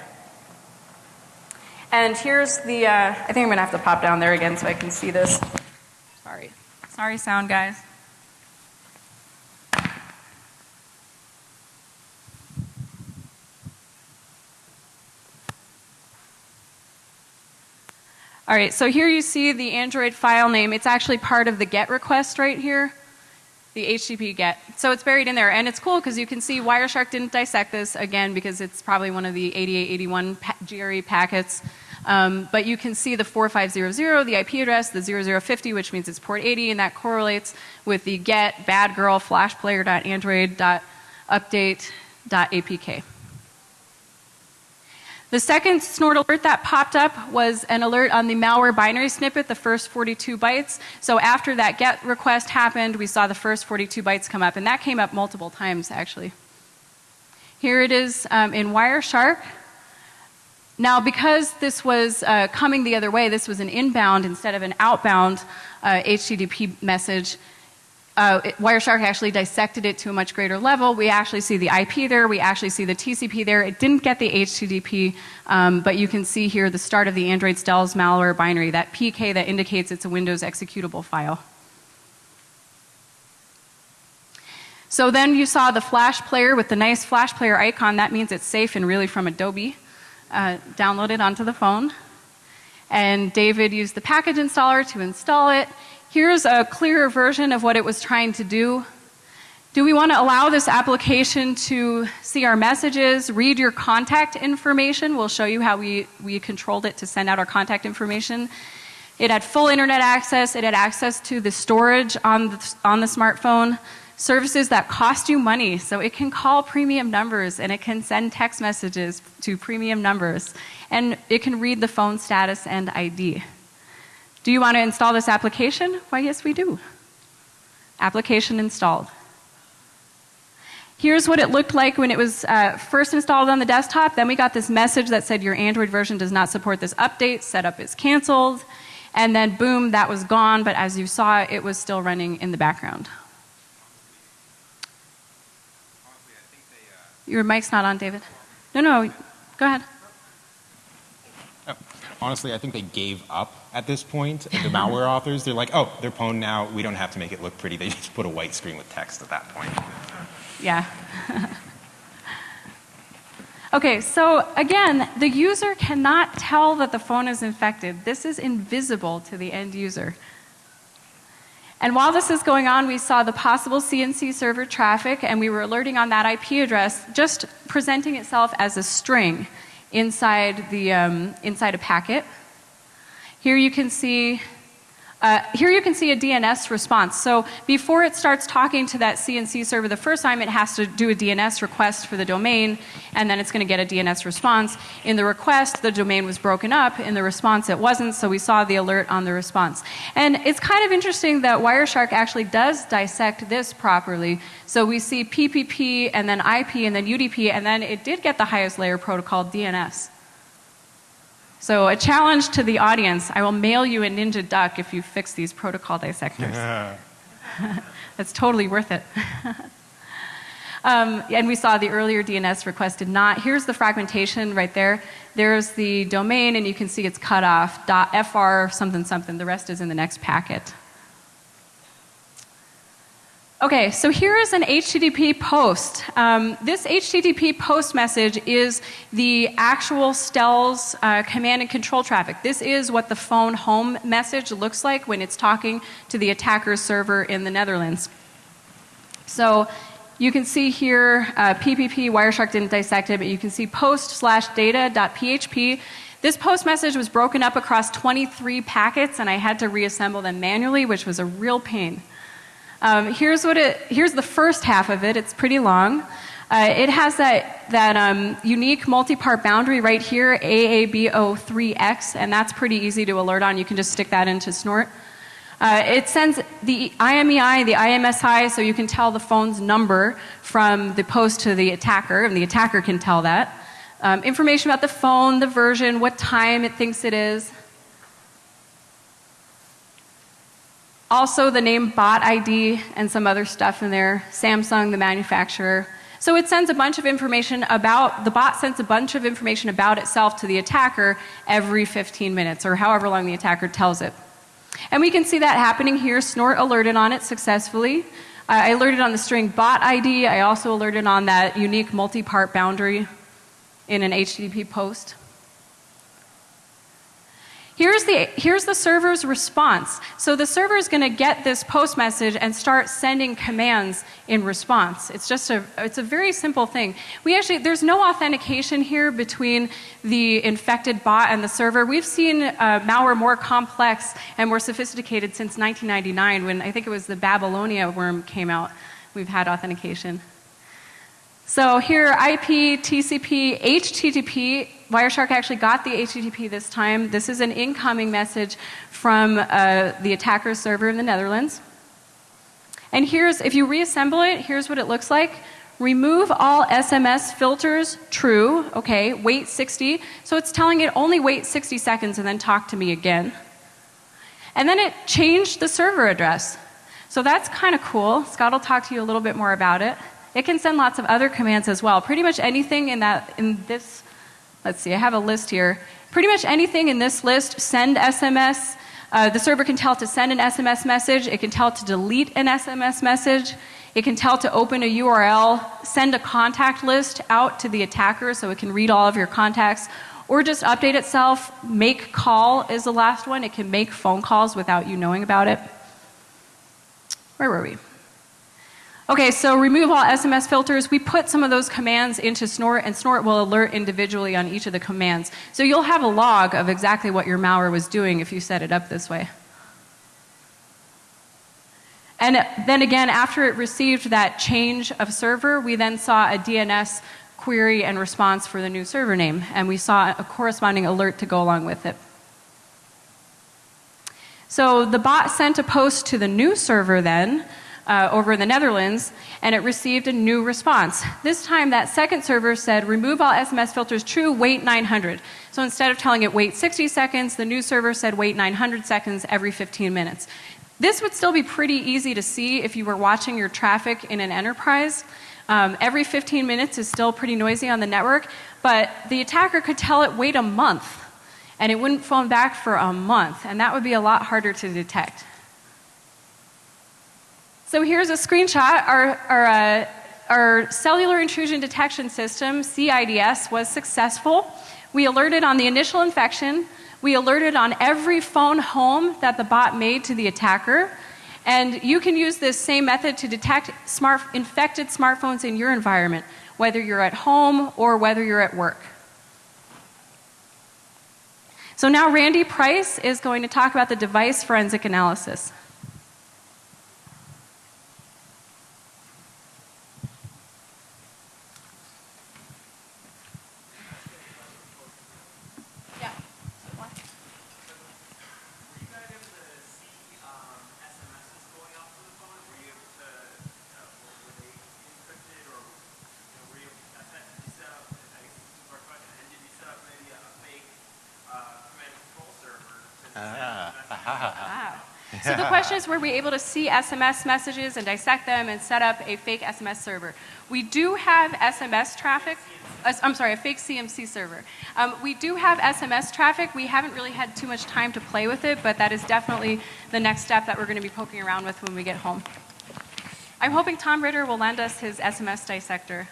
And here's the, uh, I think I'm going to have to pop down there again so I can see this. Sorry. Sorry, sound guys. All right, so here you see the Android file name. It's actually part of the GET request right here, the HTTP GET. So it's buried in there, and it's cool because you can see Wireshark didn't dissect this again because it's probably one of the 8881 pa GRE packets. Um, but you can see the 4500, the IP address, the 0050, which means it's port 80, and that correlates with the get bad girl flashplayer.android.update.apk. The second snort alert that popped up was an alert on the malware binary snippet, the first 42 bytes. So after that GET request happened, we saw the first 42 bytes come up, and that came up multiple times actually. Here it is um, in Wireshark. Now, because this was uh, coming the other way, this was an inbound instead of an outbound uh, HTTP message uh, it, Wireshark actually dissected it to a much greater level. We actually see the IP there, we actually see the TCP there. It didn't get the HTTP, um, but you can see here the start of the Android Stealth malware binary, that PK that indicates it's a Windows executable file. So then you saw the Flash player with the nice Flash player icon. That means it's safe and really from Adobe. Uh, downloaded onto the phone. And David used the package installer to install it. Here's a clearer version of what it was trying to do. Do we want to allow this application to see our messages, read your contact information? We'll show you how we, we controlled it to send out our contact information. It had full internet access, it had access to the storage on the, on the smartphone, services that cost you money. So it can call premium numbers and it can send text messages to premium numbers. And it can read the phone status and ID. Do you want to install this application? Why, yes, we do. Application installed. Here's what it looked like when it was uh, first installed on the desktop. Then we got this message that said your Android version does not support this update, setup is canceled. And then boom, that was gone, but as you saw, it was still running in the background. Your mic's not on, David. No, no, go ahead. Honestly, I think they gave up at this point. The (laughs) malware authors, they're like, oh, they're pwned now. We don't have to make it look pretty. They just put a white screen with text at that point. Yeah. (laughs) okay, so again, the user cannot tell that the phone is infected. This is invisible to the end user. And while this is going on, we saw the possible CNC server traffic, and we were alerting on that IP address just presenting itself as a string inside, the, um, inside a packet. Here you can see uh, here you can see a DNS response. So before it starts talking to that CNC server the first time, it has to do a DNS request for the domain, and then it's going to get a DNS response. In the request, the domain was broken up. In the response, it wasn't, so we saw the alert on the response. And it's kind of interesting that Wireshark actually does dissect this properly. So we see PPP, and then IP, and then UDP, and then it did get the highest layer protocol, DNS. So, a challenge to the audience I will mail you a Ninja Duck if you fix these protocol dissectors. Yeah. (laughs) That's totally worth it. (laughs) um, and we saw the earlier DNS request did not. Here's the fragmentation right there. There's the domain, and you can see it's cut off. .fr something something. The rest is in the next packet. Okay, so here is an HTTP post. Um, this HTTP post message is the actual STELS uh, command and control traffic. This is what the phone home message looks like when it's talking to the attacker's server in the Netherlands. So you can see here uh, PPP, Wireshark didn't dissect it, but you can see post slash data dot PHP. This post message was broken up across 23 packets, and I had to reassemble them manually, which was a real pain. Um, here's, what it, here's the first half of it. It's pretty long. Uh, it has that, that um, unique multi-part boundary right here, AABO3X, and that's pretty easy to alert on. You can just stick that into Snort. Uh, it sends the IMEI, the IMSI, so you can tell the phone's number from the post to the attacker, and the attacker can tell that. Um, information about the phone, the version, what time it thinks it is. Also, the name bot ID and some other stuff in there. Samsung, the manufacturer. So it sends a bunch of information about, the bot sends a bunch of information about itself to the attacker every 15 minutes or however long the attacker tells it. And we can see that happening here. Snort alerted on it successfully. I alerted on the string bot ID. I also alerted on that unique multi part boundary in an HTTP post. Here's the, here's the server's response. So the server is going to get this post message and start sending commands in response. It's just a, it's a very simple thing. We actually, there's no authentication here between the infected bot and the server. We've seen uh, malware more complex and more sophisticated since 1999 when I think it was the Babylonia worm came out. We've had authentication. So here, IP, TCP, HTTP Wireshark actually got the HTTP this time. This is an incoming message from uh, the attacker's server in the Netherlands. And here's, if you reassemble it, here's what it looks like. Remove all SMS filters, true, okay, wait 60. So it's telling it only wait 60 seconds and then talk to me again. And then it changed the server address. So that's kind of cool. Scott will talk to you a little bit more about it. It can send lots of other commands as well. Pretty much anything in that in this let's see, I have a list here. Pretty much anything in this list, send SMS. Uh, the server can tell to send an SMS message. It can tell to delete an SMS message. It can tell to open a URL, send a contact list out to the attacker so it can read all of your contacts, or just update itself. Make call is the last one. It can make phone calls without you knowing about it. Where were we? Okay, so remove all SMS filters. We put some of those commands into Snort, and Snort will alert individually on each of the commands. So you'll have a log of exactly what your malware was doing if you set it up this way. And then again, after it received that change of server, we then saw a DNS query and response for the new server name, and we saw a corresponding alert to go along with it. So the bot sent a post to the new server then, uh, over in the Netherlands, and it received a new response. This time, that second server said, remove all SMS filters true, wait 900. So instead of telling it wait 60 seconds, the new server said wait 900 seconds every 15 minutes. This would still be pretty easy to see if you were watching your traffic in an enterprise. Um, every 15 minutes is still pretty noisy on the network, but the attacker could tell it wait a month, and it wouldn't phone back for a month, and that would be a lot harder to detect. So here's a screenshot. Our, our, uh, our cellular intrusion detection system, CIDS, was successful. We alerted on the initial infection. We alerted on every phone home that the bot made to the attacker. And you can use this same method to detect smart, infected smartphones in your environment, whether you're at home or whether you're at work. So now Randy Price is going to talk about the device forensic analysis. So the question is, were we able to see SMS messages and dissect them and set up a fake SMS server? We do have SMS traffic. Uh, I'm sorry, a fake CNC server. Um, we do have SMS traffic. We haven't really had too much time to play with it, but that is definitely the next step that we're going to be poking around with when we get home. I'm hoping Tom Ritter will lend us his SMS dissector.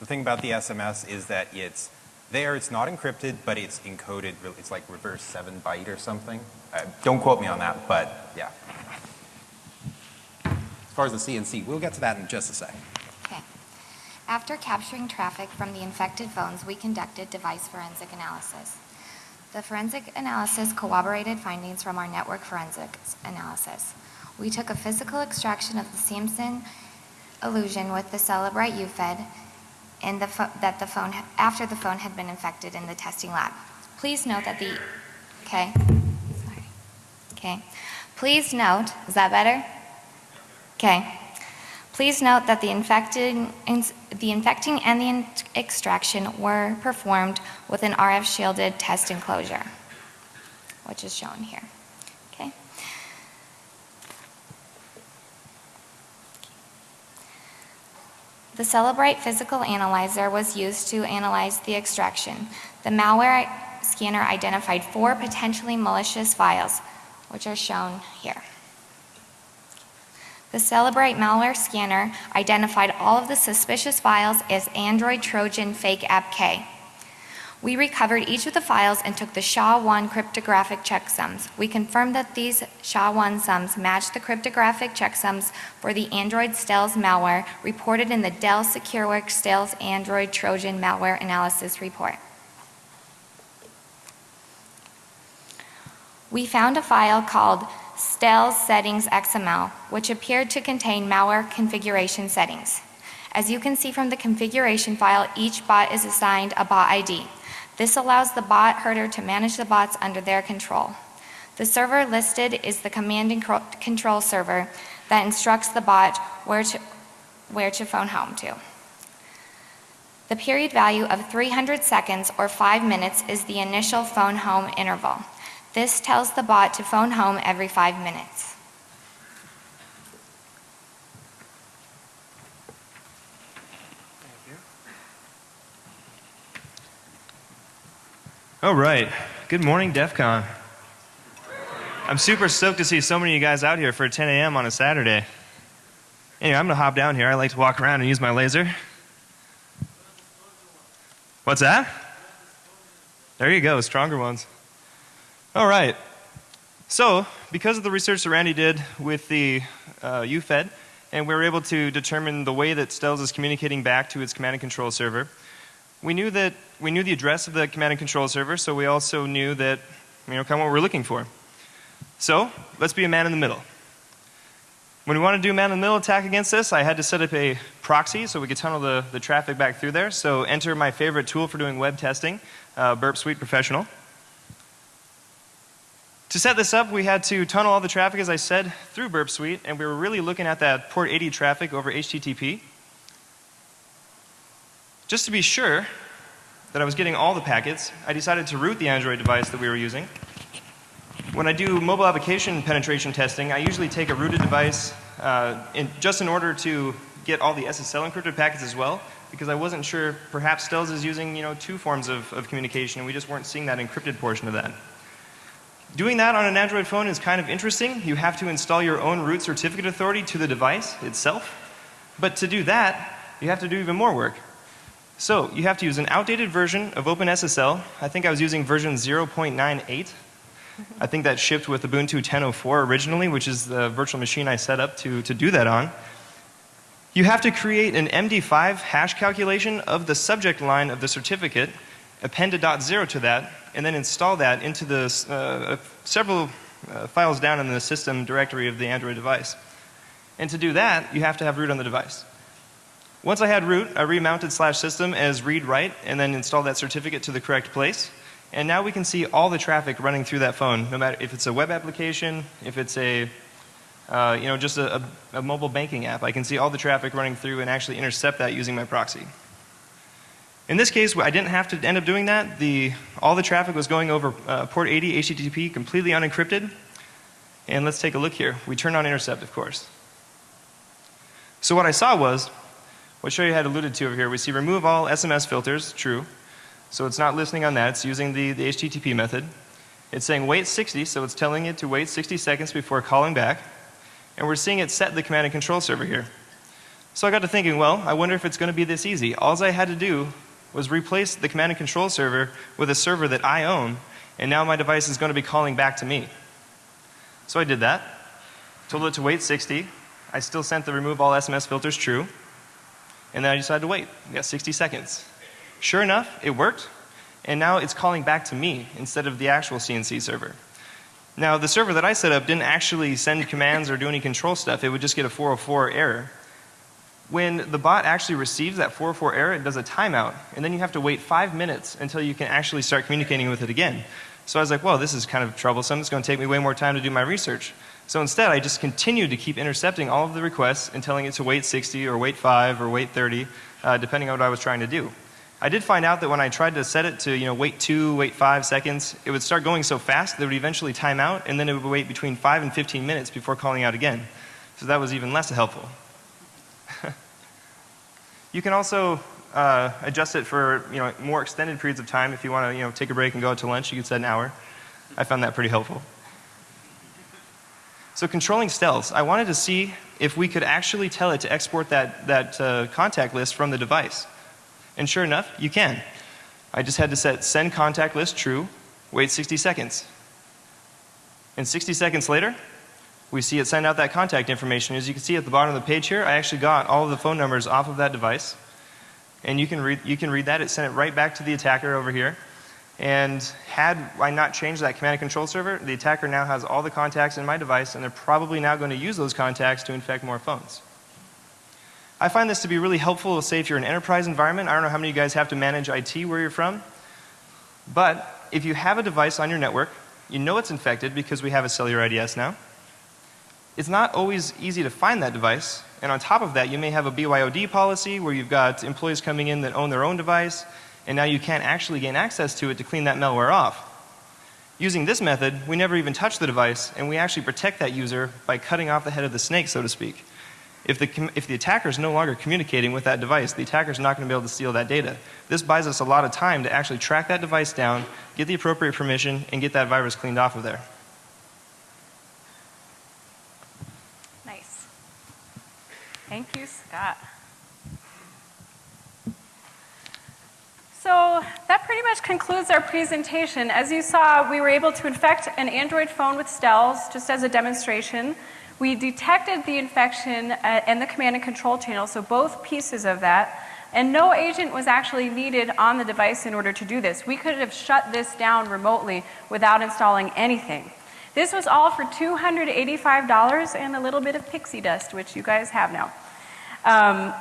The thing about the SMS is that it's there, it's not encrypted, but it's encoded. It's like reverse 7 byte or something. Uh, don't quote me on that, but yeah. As far as the CNC, we'll get to that in just a sec. Okay. After capturing traffic from the infected phones, we conducted device forensic analysis. The forensic analysis corroborated findings from our network forensics analysis. We took a physical extraction of the Samsung Illusion with the Cellebrite UFED in the that the phone after the phone had been infected in the testing lab. Please note that the okay. Okay. Please note, is that better? Okay. Please note that the infecting, the infecting and the extraction were performed with an RF shielded test enclosure, which is shown here. Okay. The Cellebrite physical analyzer was used to analyze the extraction. The malware scanner identified four potentially malicious files, which are shown here. The Cellebrite malware scanner identified all of the suspicious files as Android Trojan Fake App K. We recovered each of the files and took the SHA-1 cryptographic checksums. We confirmed that these SHA-1 sums matched the cryptographic checksums for the Android Stealth malware reported in the Dell SecureWorks Stealth Android Trojan Malware Analysis Report. We found a file called Stealth Settings XML, which appeared to contain malware configuration settings. As you can see from the configuration file, each bot is assigned a bot ID. This allows the bot herder to manage the bots under their control. The server listed is the command and control server that instructs the bot where to, where to phone home to. The period value of 300 seconds or 5 minutes is the initial phone home interval. This tells the bot to phone home every 5 minutes. All right. Good morning, DEF CON. I'm super stoked to see so many of you guys out here for 10 a.m. on a Saturday. Anyway, I'm going to hop down here. I like to walk around and use my laser. What's that? There you go, stronger ones. All right. So, because of the research that Randy did with the uh, UFED and we were able to determine the way that Stels is communicating back to its command and control server. We knew that we knew the address of the command and control server, so we also knew that you know kind of what we're looking for. So let's be a man in the middle. When we want to do man in the middle attack against this, I had to set up a proxy so we could tunnel the, the traffic back through there. So enter my favorite tool for doing web testing, uh, Burp Suite Professional. To set this up, we had to tunnel all the traffic, as I said, through Burp Suite, and we were really looking at that port 80 traffic over HTTP. Just to be sure that I was getting all the packets, I decided to root the Android device that we were using. When I do mobile application penetration testing, I usually take a rooted device uh, in, just in order to get all the SSL encrypted packets as well, because I wasn't sure perhaps Stels is using you know, two forms of, of communication and we just weren't seeing that encrypted portion of that. Doing that on an Android phone is kind of interesting. You have to install your own root certificate authority to the device itself. But to do that, you have to do even more work. So you have to use an outdated version of OpenSSL. I think I was using version 0.98. I think that shipped with Ubuntu 10.04 originally, which is the virtual machine I set up to, to do that on. You have to create an MD5 hash calculation of the subject line of the certificate, append a dot zero to that, and then install that into the uh, several uh, files down in the system directory of the Android device. And to do that, you have to have root on the device. Once I had root, I remounted slash system as read write and then installed that certificate to the correct place. And now we can see all the traffic running through that phone, no matter if it's a web application, if it's a, uh, you know, just a, a, a mobile banking app. I can see all the traffic running through and actually intercept that using my proxy. In this case, I didn't have to end up doing that. The, all the traffic was going over uh, port 80 HTTP completely unencrypted. And let's take a look here. We turned on intercept, of course. So what I saw was, what Sherri had alluded to over here, we see remove all SMS filters, true. So it's not listening on that, it's using the, the HTTP method. It's saying wait 60, so it's telling it to wait 60 seconds before calling back. And we're seeing it set the command and control server here. So I got to thinking, well, I wonder if it's going to be this easy. All I had to do was replace the command and control server with a server that I own, and now my device is going to be calling back to me. So I did that, told it to wait 60. I still sent the remove all SMS filters true, and then I decided to wait. We got 60 seconds. Sure enough, it worked, and now it's calling back to me instead of the actual CNC server. Now, the server that I set up didn't actually send commands or do any control stuff. It would just get a 404 error. When the bot actually receives that 404 error, it does a timeout, and then you have to wait five minutes until you can actually start communicating with it again. So I was like, well, this is kind of troublesome. It's going to take me way more time to do my research. So instead, I just continued to keep intercepting all of the requests and telling it to wait 60 or wait 5 or wait 30, uh, depending on what I was trying to do. I did find out that when I tried to set it to, you know, wait 2, wait 5 seconds, it would start going so fast that it would eventually time out, and then it would wait between 5 and 15 minutes before calling out again. So that was even less helpful. You can also uh, adjust it for you know, more extended periods of time. If you want to you know, take a break and go out to lunch, you can set an hour. I found that pretty helpful. So controlling Stels, I wanted to see if we could actually tell it to export that, that uh, contact list from the device. And sure enough, you can. I just had to set send contact list true, wait 60 seconds. And 60 seconds later, we see it send out that contact information. As you can see at the bottom of the page here, I actually got all of the phone numbers off of that device. And you can read, you can read that. It sent it right back to the attacker over here. And had I not changed that command and control server, the attacker now has all the contacts in my device, and they're probably now going to use those contacts to infect more phones. I find this to be really helpful, say if you're in an enterprise environment. I don't know how many of you guys have to manage IT where you're from. But if you have a device on your network, you know it's infected because we have a cellular IDS now it's not always easy to find that device. And on top of that, you may have a BYOD policy where you've got employees coming in that own their own device, and now you can't actually gain access to it to clean that malware off. Using this method, we never even touch the device, and we actually protect that user by cutting off the head of the snake, so to speak. If the, if the attacker is no longer communicating with that device, the attacker is not going to be able to steal that data. This buys us a lot of time to actually track that device down, get the appropriate permission, and get that virus cleaned off of there. Thank you, Scott. So that pretty much concludes our presentation. As you saw, we were able to infect an Android phone with Stels just as a demonstration. We detected the infection uh, and the command and control channel, so both pieces of that. And no agent was actually needed on the device in order to do this. We could have shut this down remotely without installing anything. This was all for $285 and a little bit of pixie dust, which you guys have now. Um,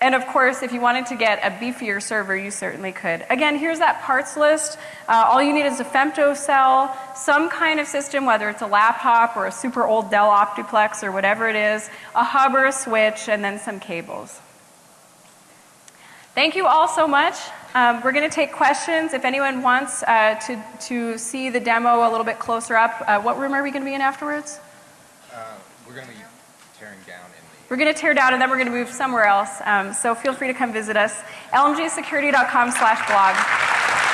and of course, if you wanted to get a beefier server, you certainly could. Again, here's that parts list. Uh, all you need is a femto cell, some kind of system, whether it's a laptop or a super old Dell Optiplex or whatever it is, a hub or a switch, and then some cables. Thank you all so much. Um, we're going to take questions. If anyone wants uh, to, to see the demo a little bit closer up, uh, what room are we going to be in afterwards? we're going to be tearing down in We're going to tear down and then we're going to move somewhere else. Um, so feel free to come visit us. lmgsecurity.com slash blog.